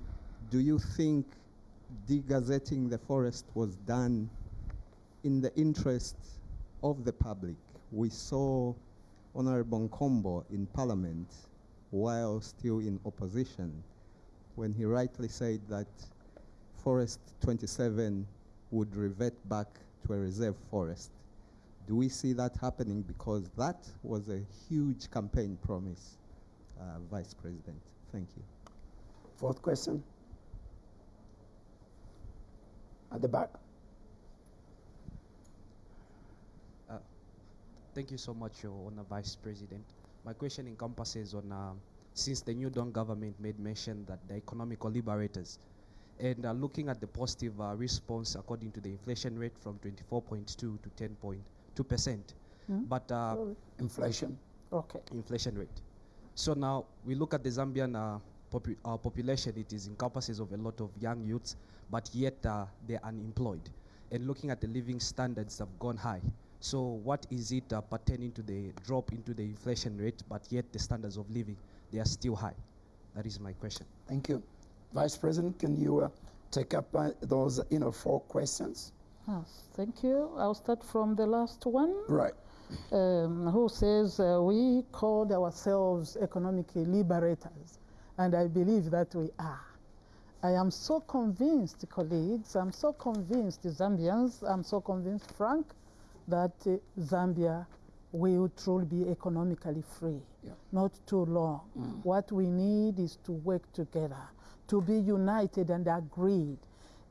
do you think degazetting the forest was done in the interest of the public? We saw Honorable Nkombo in Parliament while still in opposition when he rightly said that Forest 27 would revert back to a reserve forest. Do we see that happening? Because that was a huge campaign promise, uh, Vice President. Thank you. Fourth question. At the back. Uh, thank you so much, Your Honor, Vice President. My question encompasses on uh, since the New Dawn government made mention that the economical liberators, and uh, looking at the positive uh, response according to the inflation rate from 24.2 to 10.2 percent, Hmm? but uh, Inflation. Okay. inflation rate. So now we look at the Zambian uh, popu- uh, population, it is encompasses of a lot of young youths, but yet uh, they're unemployed. And looking at the living standards have gone high. So what is it uh, pertaining to the drop into the inflation rate, but yet the standards of living, they are still high? That is my question. Thank you. Vice President, can you uh, take up uh, those, you know, four questions? Yes, thank you. I'll start from the last one. Right. um, who says uh, we called ourselves economically liberators, and I believe that we are. I am so convinced, colleagues, I'm so convinced, Zambians, I'm so convinced, Frank, that uh, Zambia will truly be economically free, Yeah. not too long. What we need is to work together, to be united and agreed.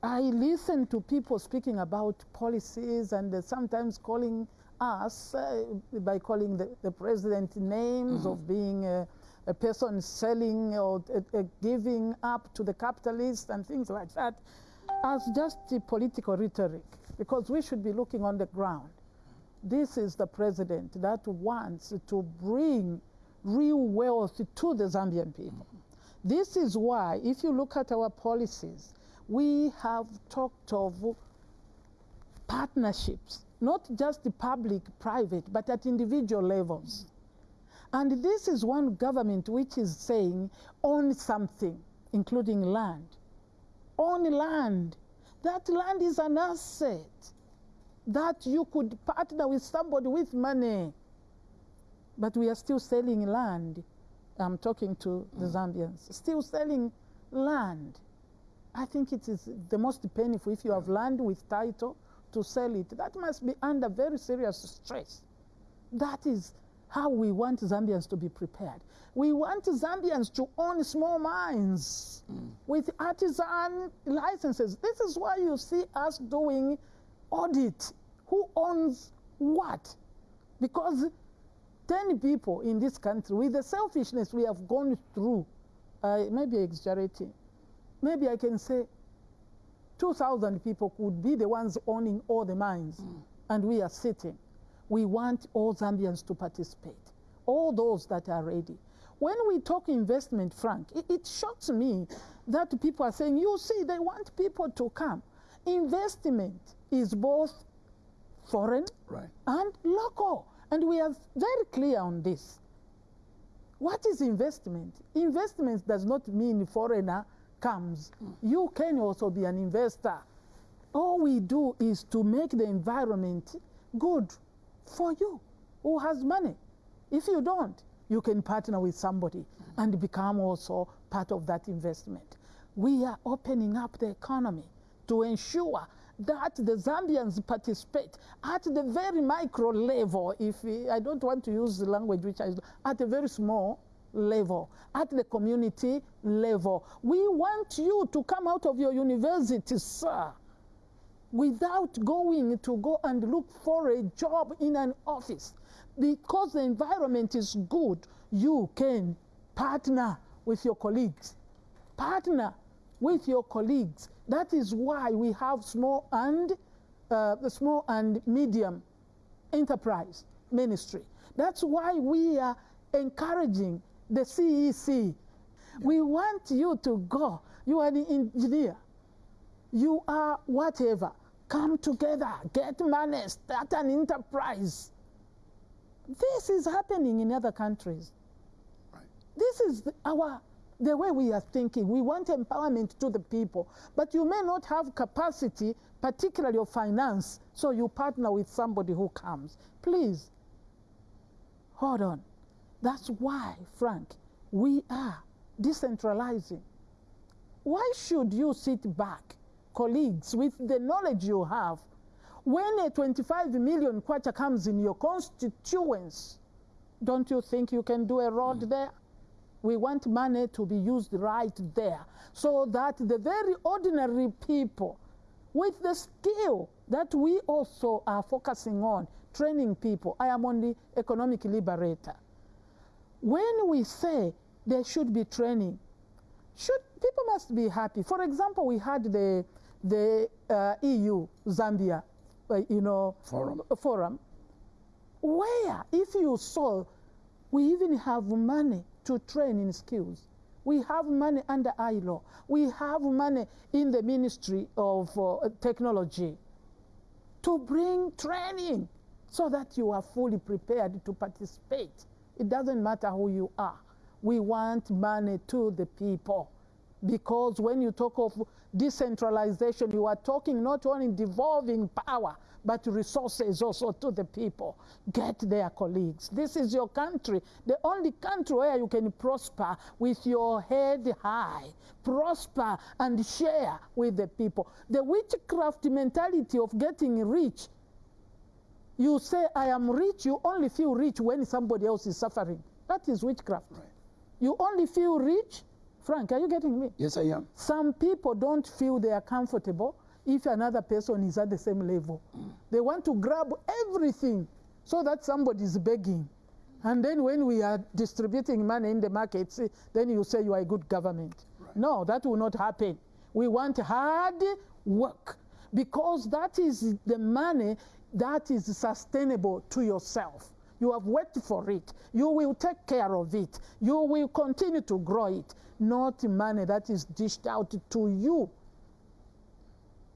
I listen to people speaking about policies and uh, sometimes calling us uh, by calling the, the president names of being uh, a person selling or uh, uh, giving up to the capitalists and things like that as just the political rhetoric because we should be looking on the ground. This is the president that wants to bring real wealth to the Zambian people. This is why, if you look at our policies, we have talked of partnerships, not just the public, private, but at individual levels. And this is one government which is saying own something, including land. Own land. That land is an asset that you could partner with somebody with money. But we are still selling land. I'm talking to the mm. Zambians. Still selling land. I think it is the most painful if you have land with title to sell it. That must be under very serious stress. That is how we want Zambians to be prepared. We want Zambians to own small mines mm. with artisan licenses. This is why you see us doing audit. Who owns what? Because 10 people in this country, with the selfishness we have gone through, uh, maybe exaggerating, maybe I can say 2,000 people could be the ones owning all the mines, and we are sitting. We want all Zambians to participate, all those that are ready. When we talk investment, Frank, it, it shocks me that people are saying, you see, they want people to come. Investment is both foreign Right. and local. And we are very clear on this. What is investment? Investment does not mean foreigner comes. You can also be an investor. All we do is to make the environment good for you who has money. If you don't, you can partner with somebody and become also part of that investment. We are opening up the economy to ensure that the Zambians participate at the very micro level. If we, I don't want to use the language which I at a very small level, at the community level. We want you to come out of your university, sir, without going to go and look for a job in an office. Because the environment is good, you can partner with your colleagues. Partner with your colleagues. That is why we have small and uh, the small and medium enterprise ministry. That's why we are encouraging the CEC. We want you to go. You are an engineer. You are whatever. Come together, get money, start an enterprise. This is happening in other countries. This is our the way we are thinking. We want empowerment to the people, but you may not have capacity, particularly of finance, so you partner with somebody who comes. Please, hold on. That's why, Frank, we are decentralizing. Why should you sit back, colleagues, with the knowledge you have, when a 25 million kwacha comes in your constituents? Don't you think you can do a road mm. there? We want money to be used right there so that the very ordinary people with the skill that we also are focusing on, training people. I am on the economic liberator. When we say there should be training, should people must be happy. For example, we had the the uh, EU Zambia, uh, you know, Forum. forum, where if you saw, we even have money to train in skills. We have money under ILO. We have money in the Ministry of uh, Technology to bring training so that you are fully prepared to participate. It doesn't matter who you are. We want money to the people. Because when you talk of decentralization, you are talking not only devolving power, but resources also to the people. Get their colleagues. This is your country, the only country where you can prosper with your head high, prosper and share with the people. The witchcraft mentality of getting rich you say, I am rich, you only feel rich when somebody else is suffering. That is witchcraft. You only feel rich. Frank, are you getting me? Yes, I am. Some people don't feel they are comfortable if another person is at the same level. They want to grab everything so that somebody is begging. And then when we are distributing money in the markets, eh, then you say you are a good government. No, that will not happen. We want hard work because that is the money that is sustainable to yourself. You have worked for it. You will take care of it. You will continue to grow it, not money that is dished out to you.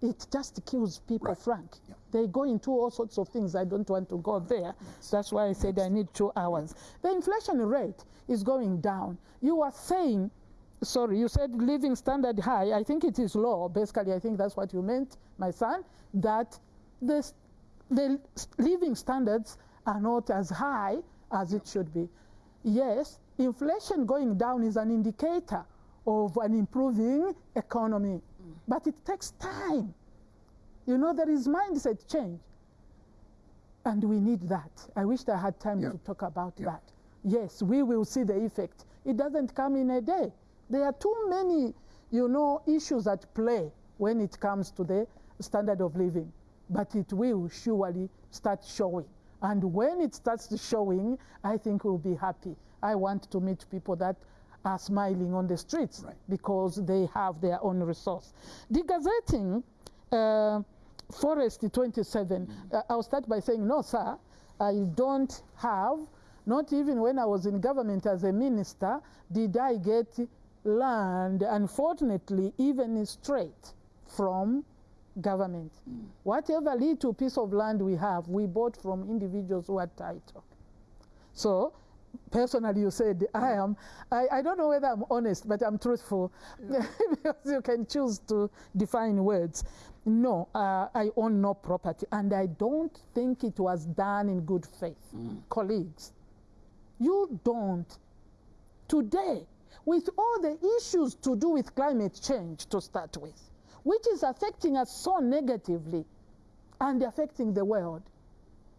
It just kills people, Frank. They go into all sorts of things. I don't want to go there. That's why I said I need two hours. The inflation rate is going down. You are saying, sorry, you said living standard high. I think it is low. Basically, I think that's what you meant, my son, that the, the living standards are not as high as it should be. Yes, inflation going down is an indicator of an improving economy, but it takes time. You know, there is mindset change. And we need that. I wish I had time to talk about that. Yes, we will see the effect. It doesn't come in a day. There are too many, you know, issues at play when it comes to the standard of living. But it will surely start showing. And when it starts showing, I think we'll be happy. I want to meet people that are smiling on the streets because they have their own resource. Degazetting uh, Forest 27, uh, I'll start by saying, no, sir, I don't have, not even when I was in government as a minister, did I get land, unfortunately, even straight from government. Whatever little piece of land we have, we bought from individuals who are title. So, personally, you said I am. I, I don't know whether I'm honest, but I'm truthful because you can choose to define words. No, uh, I own no property, and I don't think it was done in good faith. Colleagues, you don't. Today, with all the issues to do with climate change to start with, which is affecting us so negatively and affecting the world,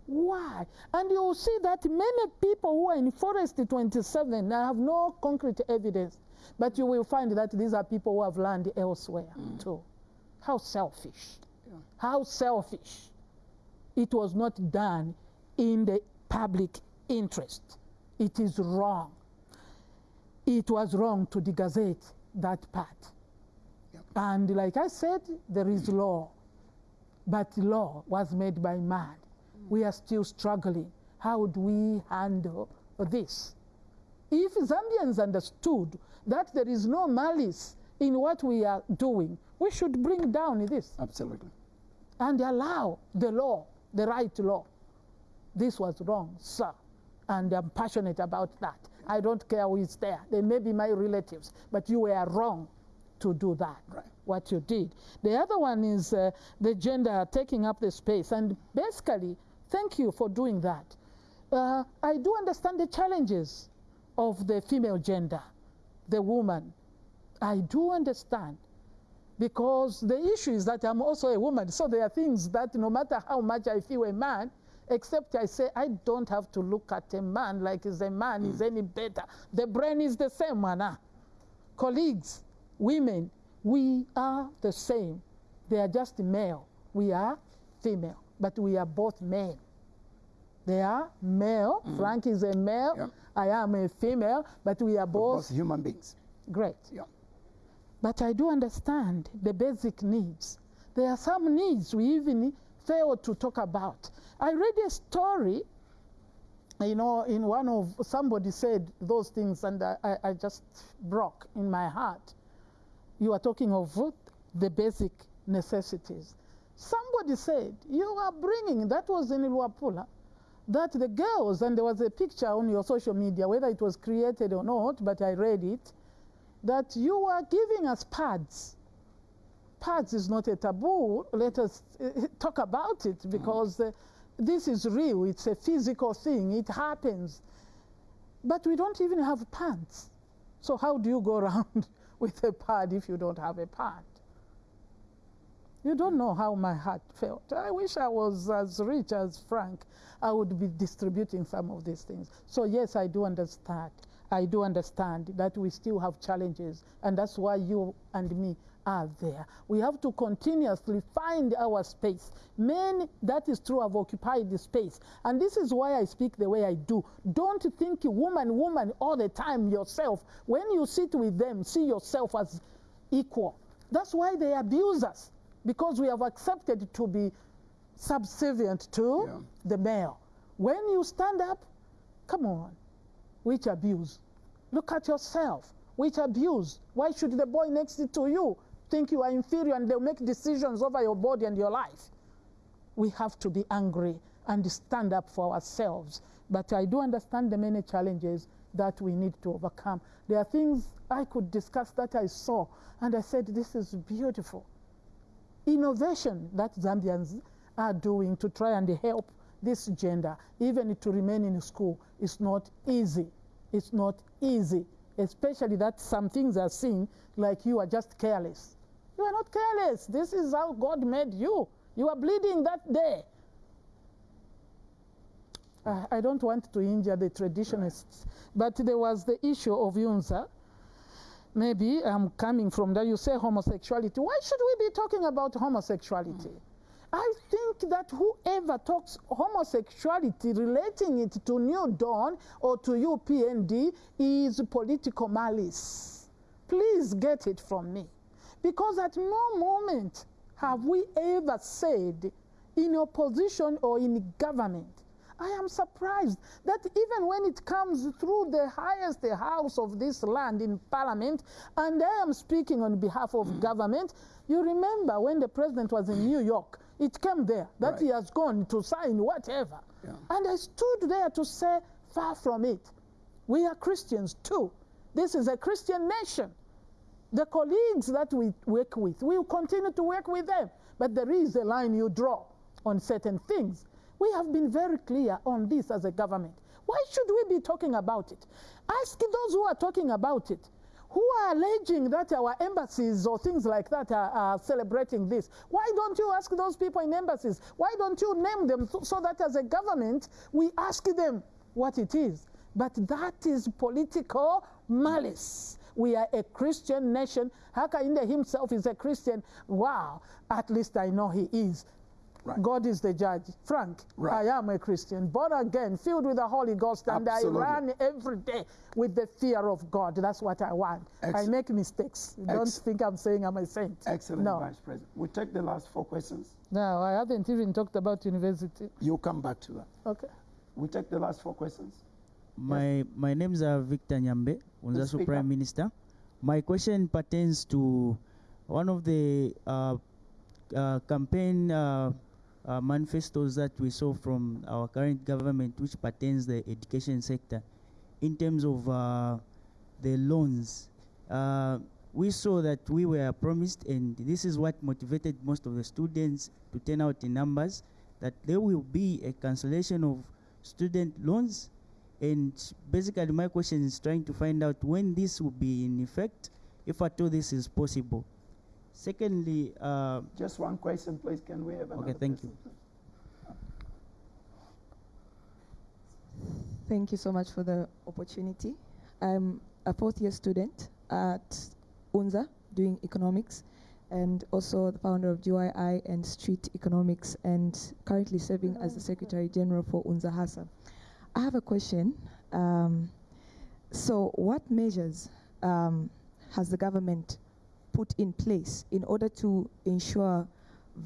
why? And you will see that many people who are in Forest 27 have no concrete evidence, but you will find that these are people who have land elsewhere mm. too. How selfish. How selfish. It was not done in the public interest. It is wrong. It was wrong to degazette that part. And like I said, there is mm. law. But law was made by man. We are still struggling. how do we handle this? If Zambians understood that there is no malice in what we are doing, we should bring down this Absolutely. and allow the law, the right law. This was wrong, sir. And I'm passionate about that. I don't care who is there. They may be my relatives, but you were wrong to do that, Right. what you did. The other one is uh, the gender taking up the space. And basically, thank you for doing that. Uh, I do understand the challenges of the female gender, the woman. I do understand because the issue is that I'm also a woman. So there are things that no matter how much I feel a man, except I say I don't have to look at a man like he's a man is any better. The brain is the same, man. Colleagues, women, we are the same. They are just male. We are female, but we are both men. They are male. Mm-hmm. Frank is a male. Yeah. I am a female, but we are Both both human beings. great. Yeah. But I do understand the basic needs. There are some needs we even fail to talk about. I read a story, you know, in one of somebody said those things, and I, I, I just broke in my heart. You are talking of the basic necessities. Somebody said, You are bringing, that was in Luapula, that the girls, and there was a picture on your social media, whether it was created or not, but I read it, that you are giving us pads. Pads is not a taboo. Let us uh, talk about it because uh, this is real. It's a physical thing. It happens. But we don't even have pads. So how do you go around with a pad if you don't have a pad? You don't know how my heart felt. I wish I was as rich as Frank. I would be distributing some of these things. So, yes, I do understand. I do understand that we still have challenges, and that's why you and me are there. We have to continuously find our space. Men, that is true, have occupied the space. And this is why I speak the way I do. Don't think woman, woman all the time yourself. When you sit with them, see yourself as equal. That's why they abuse us, because we have accepted to be subservient to Yeah. the male. When you stand up, come on, which abuse? Look at yourself. Which abuse? Why should the boy next to you think you are inferior and they'll make decisions over your body and your life? We have to be angry and stand up for ourselves. But I do understand the many challenges that we need to overcome. There are things I could discuss that I saw, and I said, This is beautiful. Innovation that Zambians are doing to try and help this gender, even to remain in school, is not easy. It's not easy, especially that some things are seen like you are just careless. You are not careless. This is how God made you. You are bleeding that day. Uh, I don't want to injure the traditionalists, but there was the issue of UNZA. Maybe I'm coming from that. You say homosexuality. Why should we be talking about homosexuality? I think that whoever talks homosexuality, relating it to New Dawn or to UPND, is political malice. Please get it from me. Because at no moment have we ever said in opposition or in government, I am surprised that even when it comes through the highest house of this land in parliament, and I am speaking on behalf of mm. government, you remember when the president was in New York, it came there that Right. he has gone to sign whatever. Yeah. And I stood there to say, far from it. We are Christians too. This is a Christian nation. The colleagues that we work with, we will continue to work with them. But there is a line you draw on certain things. We have been very clear on this as a government. Why should we be talking about it? Ask those who are talking about it, who are alleging that our embassies or things like that are, are celebrating this. Why don't you ask those people in embassies? Why don't you name them so, so that as a government we ask them what it is? But that is political malice. We are a Christian nation. Hakainde himself is a Christian. Wow, at least I know he is. Right. God is the judge. Frank, Right. I am a Christian, born again, filled with the Holy Ghost, and Absolutely. I run every day with the fear of God. That's what I want. I make mistakes. Don't think I'm saying I'm a saint. Excellent, No, Vice President. We take the last four questions. no, I haven't even talked about university. You'll come back to that. Okay. We take the last four questions. My my name is uh, Victor Nyambe, Unzasu speak Prime up. Minister. My question pertains to one of the uh, uh, campaign uh, uh, manifestos that we saw from our current government, which pertains the education sector, in terms of uh, the loans. Uh, we saw that we were promised, and this is what motivated most of the students to turn out in numbers, that there will be a cancellation of student loans and basically, my question is trying to find out when this will be in effect, if at all this is possible. Secondly, uh, Just one question, please. Can we have another okay, thank you. Thank you so much for the opportunity. I'm a fourth year student at UNZA doing economics and also the founder of GYI and Street Economics and currently serving as the Secretary General for UNZA HASA. I have a question. Um, so, what measures um, has the government put in place in order to ensure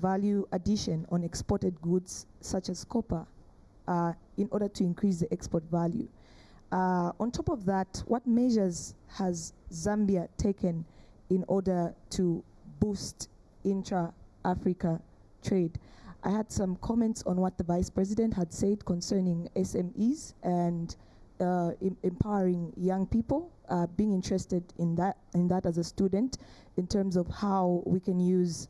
value addition on exported goods such as copper uh, in order to increase the export value. Uh, on top of that, what measures has Zambia taken in order to boost intra-Africa trade? I had some comments on what the Vice President had said concerning SMEs and uh, empowering young people, uh, being interested in that, in that as a student, in terms of how we can use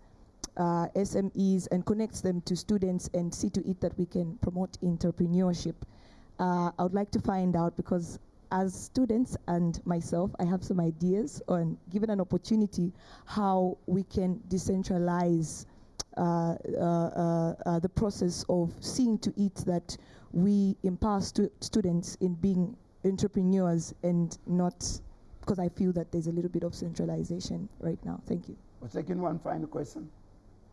uh, SMEs and connect them to students and see to it that we can promote entrepreneurship. Uh, I would like to find out because as students and myself, I have some ideas on, given an opportunity, how we can decentralize uh, uh, the process of seeing to it that we empower stu- students in being entrepreneurs and not, because I feel that there's a little bit of centralization right now. Thank you. We're taking one final question.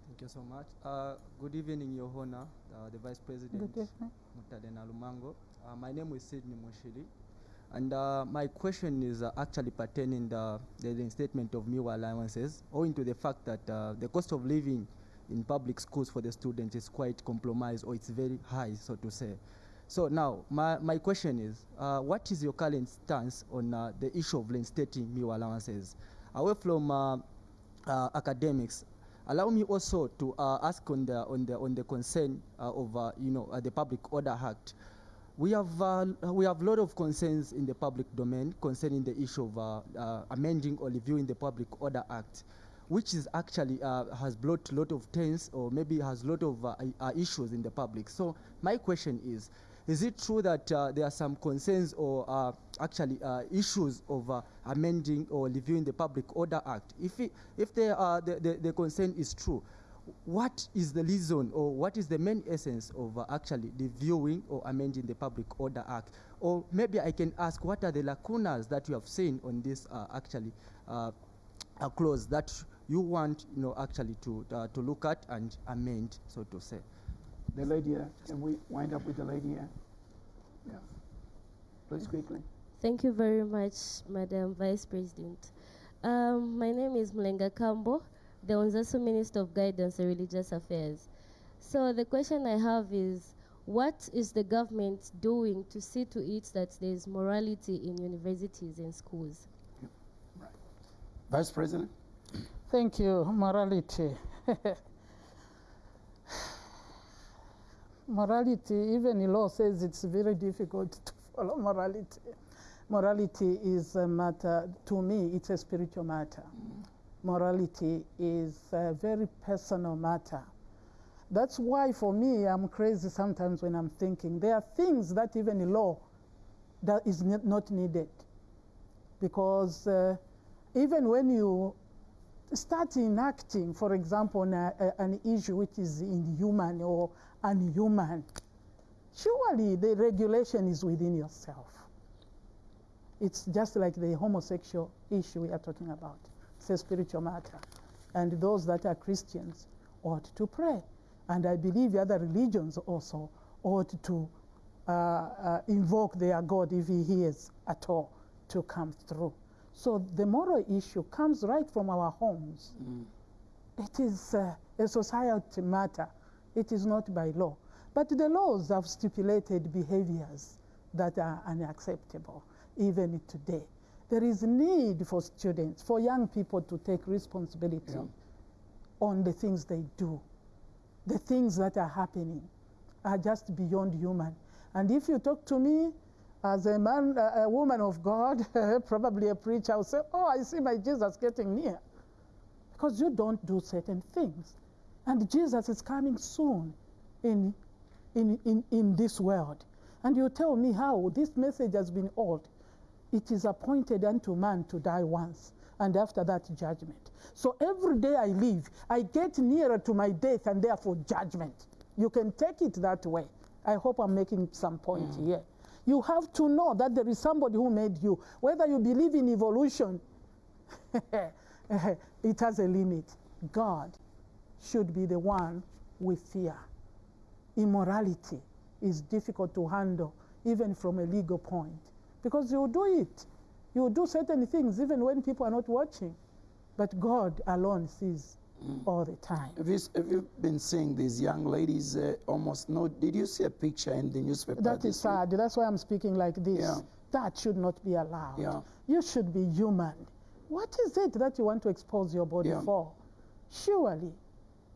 Thank you so much. Uh, good evening, Your Honor, uh, the Vice President, Good evening. Mutale Nalumango. Uh, my name is Sidney Mushili. And uh, my question is uh, actually pertaining the, the reinstatement of meal allowances, owing to the fact that uh, the cost of living in public schools for the students is quite compromised or it's very high, so to say. So now, my, my question is, uh, what is your current stance on uh, the issue of reinstating meal allowances? Away from uh, uh, academics, allow me also to uh, ask on the on the on the concern uh, of you know the Public Order Act. We have uh, we have a lot of concerns in the public domain concerning the issue of amending or reviewing the Public Order Act, which is actually uh, has brought a lot of tense or maybe has a lot of uh, uh, issues in the public. So my question is. Is it true that uh, there are some concerns or uh, actually uh, issues of amending or reviewing the Public Order Act? If, it, if the, the, the concern is true, what is the reason or what is the main essence of actually reviewing or amending the Public Order Act? Or maybe I can ask what are the lacunas that you have seen on this actually uh, clause that you want you know actually to uh, to look at and amend, so to say. The lady here. Can we wind up with the lady here? Yeah. Please quickly. Thank you very much, Madam Vice President. Um, my name is Mlenga Kambo, the Unzasu Minister of Guidance and Religious Affairs. So the question I have is, what is the government doing to see to it that there is morality in universities and schools? Vice President. Thank you. Morality. morality, even the law says it's very difficult to follow morality. Morality is a matter, to me, it's a spiritual matter. Morality is a very personal matter. That's why, for me, I'm crazy sometimes when I'm thinking there are things that even in law that is not needed. Because uh, even when you start enacting, for example, on a, a- an issue which is inhuman or unhuman, surely the regulation is within yourself. It's just like the homosexual issue we are talking about. It's a spiritual matter. And those that are Christians ought to pray. And I believe the other religions also ought to uh, uh, invoke their God if he hears at all to come through. So the moral issue comes right from our homes. It is uh, a society matter. It is not by law. But the laws have stipulated behaviors that are unacceptable, even today. There is need for students, for young people to take responsibility Yeah. on the things they do. The things that are happening are just beyond human. And if you talk to me as a man, a woman of God, probably a preacher, I'll say, Oh, I see my Jesus getting near. Because you don't do certain things. And Jesus is coming soon in, in, in, in this world. And you tell me how this message has been old. It is appointed unto man to die once, and after that, judgment. So every day I live, I get nearer to my death and therefore judgment. You can take it that way. I hope I'm making some point mm. here. You have to know that there is somebody who made you. Whether you believe in evolution, it has a limit. God should be the one we fear. Immorality is difficult to handle, even from a legal point, because you do it. You do certain things even when people are not watching, but God alone sees all the time. Have you, have you been seeing these young ladies uh, almost no? Did you see a picture in the newspaper? That is sad. That's why I'm speaking like this. Yeah. That should not be allowed. Yeah. You should be human. What is it that you want to expose your body Yeah. for? Surely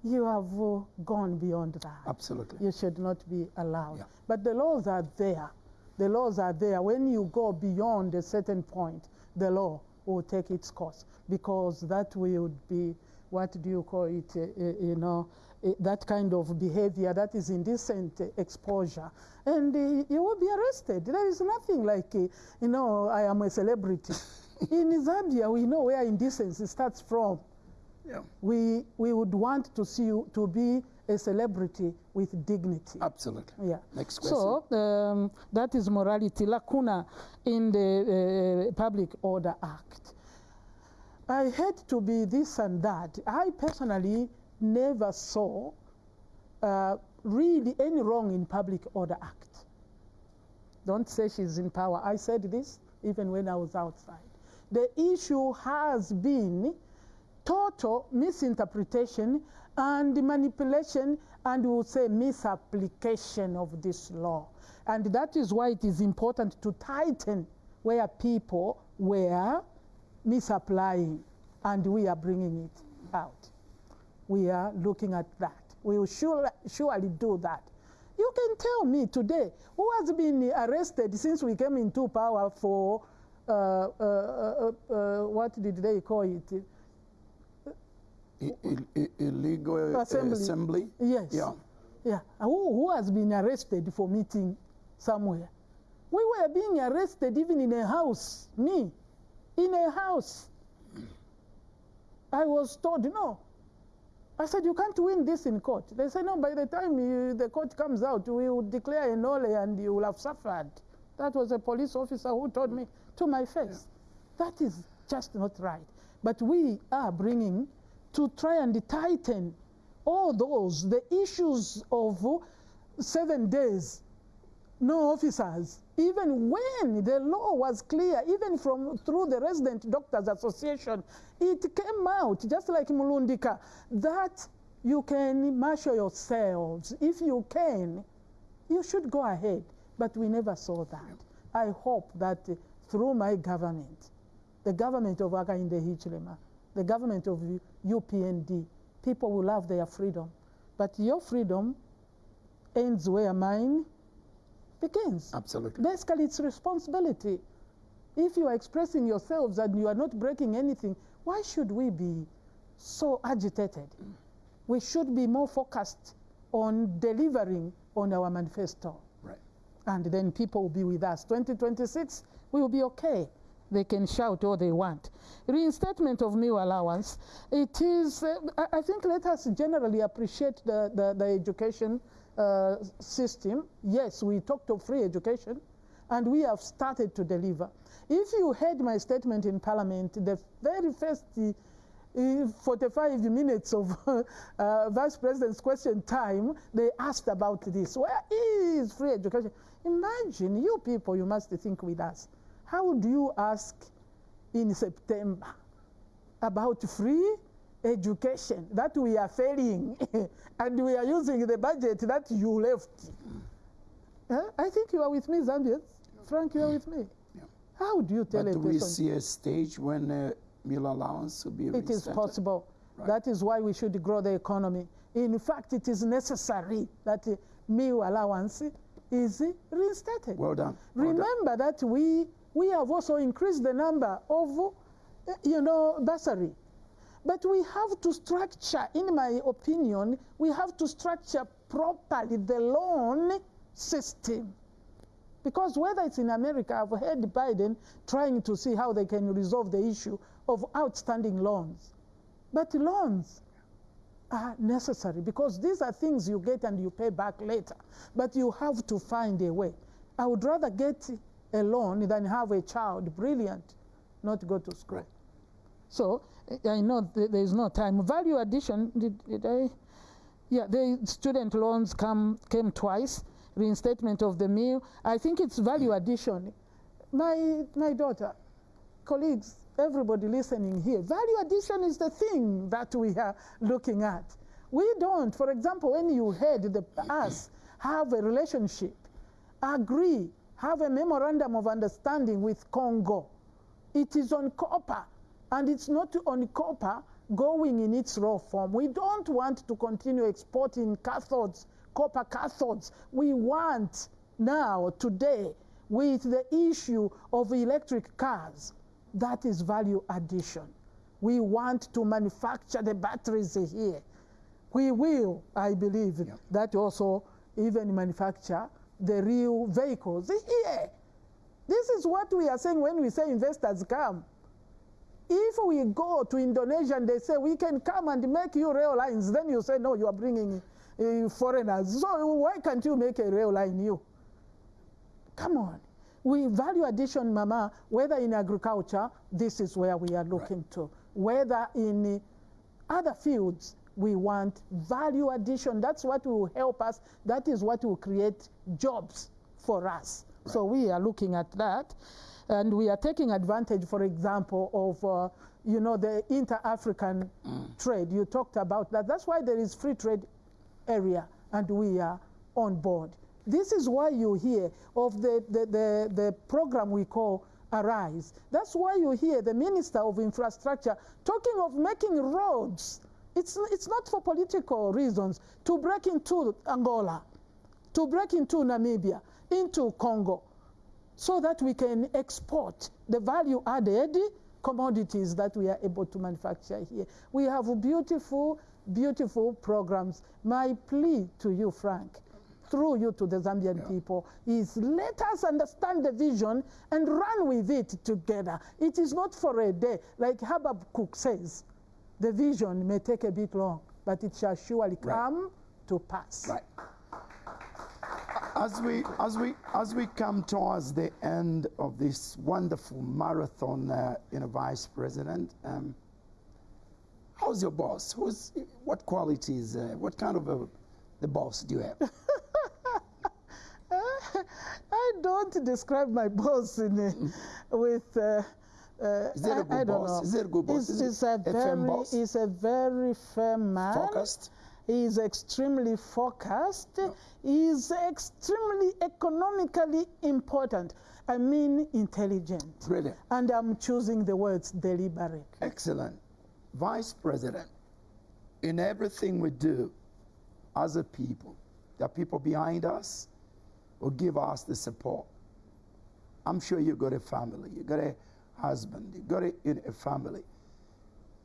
you have uh, gone beyond that. Absolutely. You should not be allowed. But the laws are there. The laws are there. When you go beyond a certain point, the law will take its course because that will be, what do you call it, uh, uh, you know, uh, that kind of behavior that is indecent exposure. And uh, you will be arrested. There is nothing like, you know, I am a celebrity. In Zambia, we know where indecency starts from. Yeah. We, we would want to see you to be a celebrity with dignity. Absolutely. Yeah. Next question. So um, that is morality, lacuna in the uh, Public Order Act. I had to be this and that. I personally never saw uh, really any wrong in Public Order Act. Don't say she's in power. I said this even when I was outside. The issue has been total misinterpretation and manipulation and we will say misapplication of this law. And that is why it is important to tighten where people were misapplying and we are bringing it out. We are looking at that. We will surely, surely do that. You can tell me today who has been arrested since we came into power for uh, uh, uh, uh, what did they call it? I- i- illegal uh, Assembly. assembly. Yes. Yeah. Yeah. Who, who has been arrested for meeting somewhere? We were being arrested even in a house. Me, in a house. I was told, no. I said, you can't win this in court. They said, no, by the time you, the court comes out, we will declare a null and you will have suffered. That was a police officer who told me to my face. That is just not right. But we are bringing to try and tighten all those, the issues of seven days, no officers, even when the law was clear, even from through the Resident Doctors Association, it came out, just like Mulundika, that you can marshal yourselves. If you can, you should go ahead. But we never saw that. I hope that through my government, the government of Hakainde Hichilema, the government of UPND, people will have their freedom. But your freedom ends where mine begins. Absolutely. Basically, it's responsibility. If you are expressing yourselves and you are not breaking anything, why should we be so agitated? We should be more focused on delivering on our manifesto. Right. And then people will be with us. 2026, we will be okay. They can shout all they want. Reinstatement of meal allowance. It is, uh, I, I think let us generally appreciate the, the, the education uh, system. Yes, we talked of free education, and we have started to deliver. If you heard my statement in Parliament, the very first uh, uh, 45 minutes of uh, Vice President's question time, they asked about this. Where is free education? Imagine, you people, you must think with us. How do you ask in September about free education that we are failing and we are using the budget that you left. Huh? I think you are with me, Zambians. Frank, you are with me. How do you tell But a do we see a stage when uh, meal allowance will be It is possible. That is why we should grow the economy. In fact, it is necessary that uh, meal allowance is reinstated. Well done. Remember that we, we have also increased the number of, uh, you know, bursary. But we have to structure, in my opinion, we have to structure properly the loan system. Because whether it's in America, I've heard Biden trying to see how they can resolve the issue of outstanding loans. But loans are necessary because these are things you get and you pay back later. But you have to find a way. I would rather get a loan than have a child brilliant, not go to school. So I- know th- there is no time. Value addition, did, did I? Yeah, the student loans come came twice. Reinstatement of the meal. I think it's value addition. My my daughter, colleagues, everybody listening here, value addition is the thing that we are looking at. We don't, for example, when you heard the, us have a relationship, agree, have a memorandum of understanding with Congo, it is on copper, and it's not on copper going in its raw form. We don't want to continue exporting cathodes, copper cathodes. We want now, today, with the issue of electric cars, that is value addition. We want to manufacture the batteries here. We will, I believe, that also even manufacture the real vehicles here. This is what we are saying when we say investors come. If we go to Indonesia and they say we can come and make you rail lines, then you say no, you are bringing uh, foreigners. So why can't you make a rail line you? Come on. We value addition, Mama, whether in agriculture, this is where we are looking to. Whether in uh, other fields, we want value addition. That's what will help us. That is what will create jobs for us. So we are looking at that. And we are taking advantage, for example, of uh, you know the inter-African trade. You talked about that. That's why there is free trade area, and we are on board. This is why you hear of the, the, the, the program we call Arise. That's why you hear the Minister of Infrastructure talking of making roads. It's, it's not for political reasons to break into Angola, to break into Namibia, into Congo, so that we can export the value added commodities that we are able to manufacture here. We have beautiful, beautiful programs. My plea to you, Frank, through you to the Zambian people, is let us understand the vision and run with it together. It is not for a day. Like Habakkuk says, the vision may take a bit long, but it shall surely come to pass. Right. As we, as, we, as we come towards the end of this wonderful marathon, uh, you know, Vice President, um, how's your boss? Who's, what qualities, uh, what kind of a the boss do you have? I don't describe my boss in a, with. Uh, uh, Is there a I- good I boss? know. Is there a good boss? He's, Is he's a, a very, boss? he's a very firm man. Focused? He is extremely focused. He is extremely economically important. I mean, intelligent. Brilliant. And I'm choosing the words deliberate. Excellent. Vice President, in everything we do as a people, the people behind us will give us the support. I'm sure you've got a family, You've got a husband, You've got a, a family.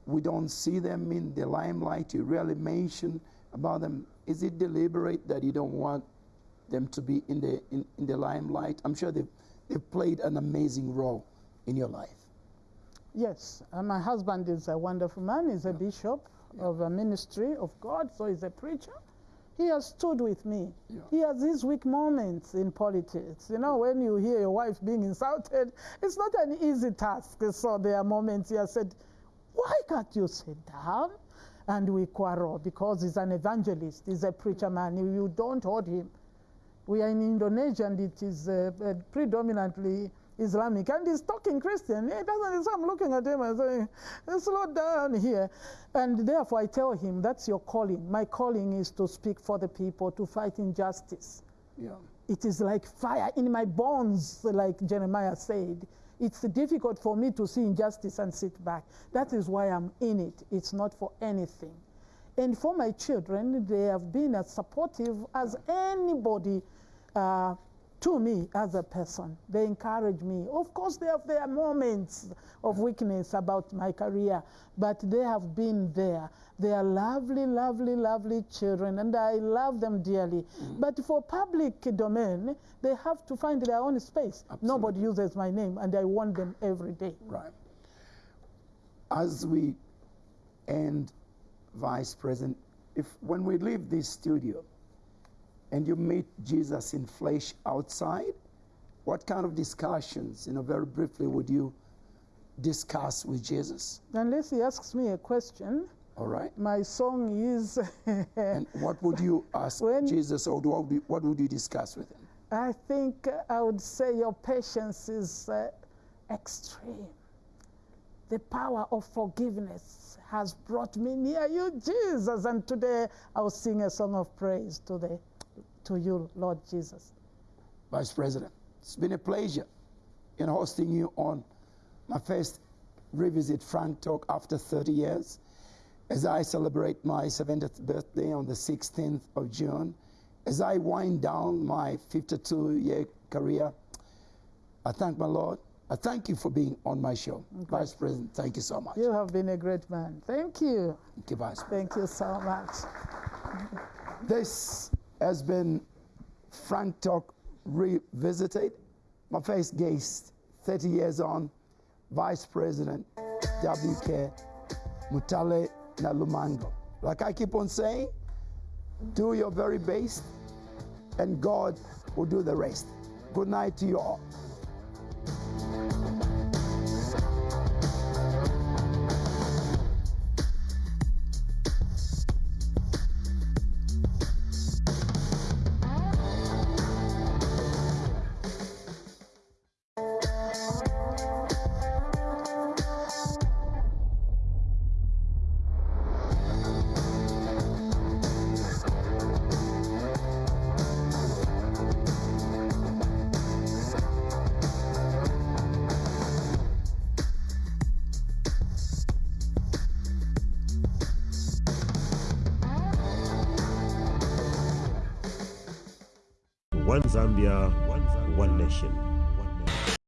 We don't see them in the limelight. You rarely mention about them. Is it deliberate that you don't want them to be in the in, in the limelight? I'm sure they've, they've played an amazing role in your life. Yes, uh, my husband is a wonderful man. He's a bishop of a ministry of God, so he's a preacher. He has stood with me. He has his weak moments in politics. You know, when you hear your wife being insulted, it's not an easy task. So there are moments he has said, Why can't you sit down? And we quarrel because he's an evangelist, he's a preacher man. You don't hold him. We are in Indonesia and it is uh, uh, predominantly Islamic, and he's talking Christian. He doesn't. So I'm looking at him and saying, "Slow down here," and therefore I tell him, "That's your calling. My calling is to speak for the people, to fight injustice." Yeah. It is like fire in my bones, like Jeremiah said. It's difficult for me to see injustice and sit back. That is why I'm in it. It's not for anything. And for my children, they have been as supportive as anybody uh, to me as a person. They encourage me. Of course, they have their moments of weakness about my career, but they have been there. They are lovely, lovely, lovely children, and I love them dearly. Mm. But for public domain, they have to find their own space. Nobody uses my name, and I want them every day. Right. As we end, Vice President, if when we leave this studio and you meet Jesus in flesh outside, what kind of discussions, you know, very briefly, would you discuss with Jesus? Unless he asks me a question, All right. my song is. And what would you ask Jesus, or what would, you, what would you discuss with him? I think I would say your patience is uh, extreme. The power of forgiveness has brought me near you, Jesus. And today I'll sing a song of praise to, the, to you, Lord Jesus. Vice President, it's been a pleasure in hosting you on my first revisit Frank Talk after 30 years. As I celebrate my 70th birthday on the 16th of June, as I wind down my 52 year career, I thank my Lord. I thank you for being on my show. Vice President, thank you so much. You have been a great man. Thank you. Thank you, Vice Thank you so much. This has been Frank Talk Revisited. My first guest, 30 years on, Vice President WK Mutale Nalumango. Like I keep on saying, do your very best, and God will do the rest. Good night to you all.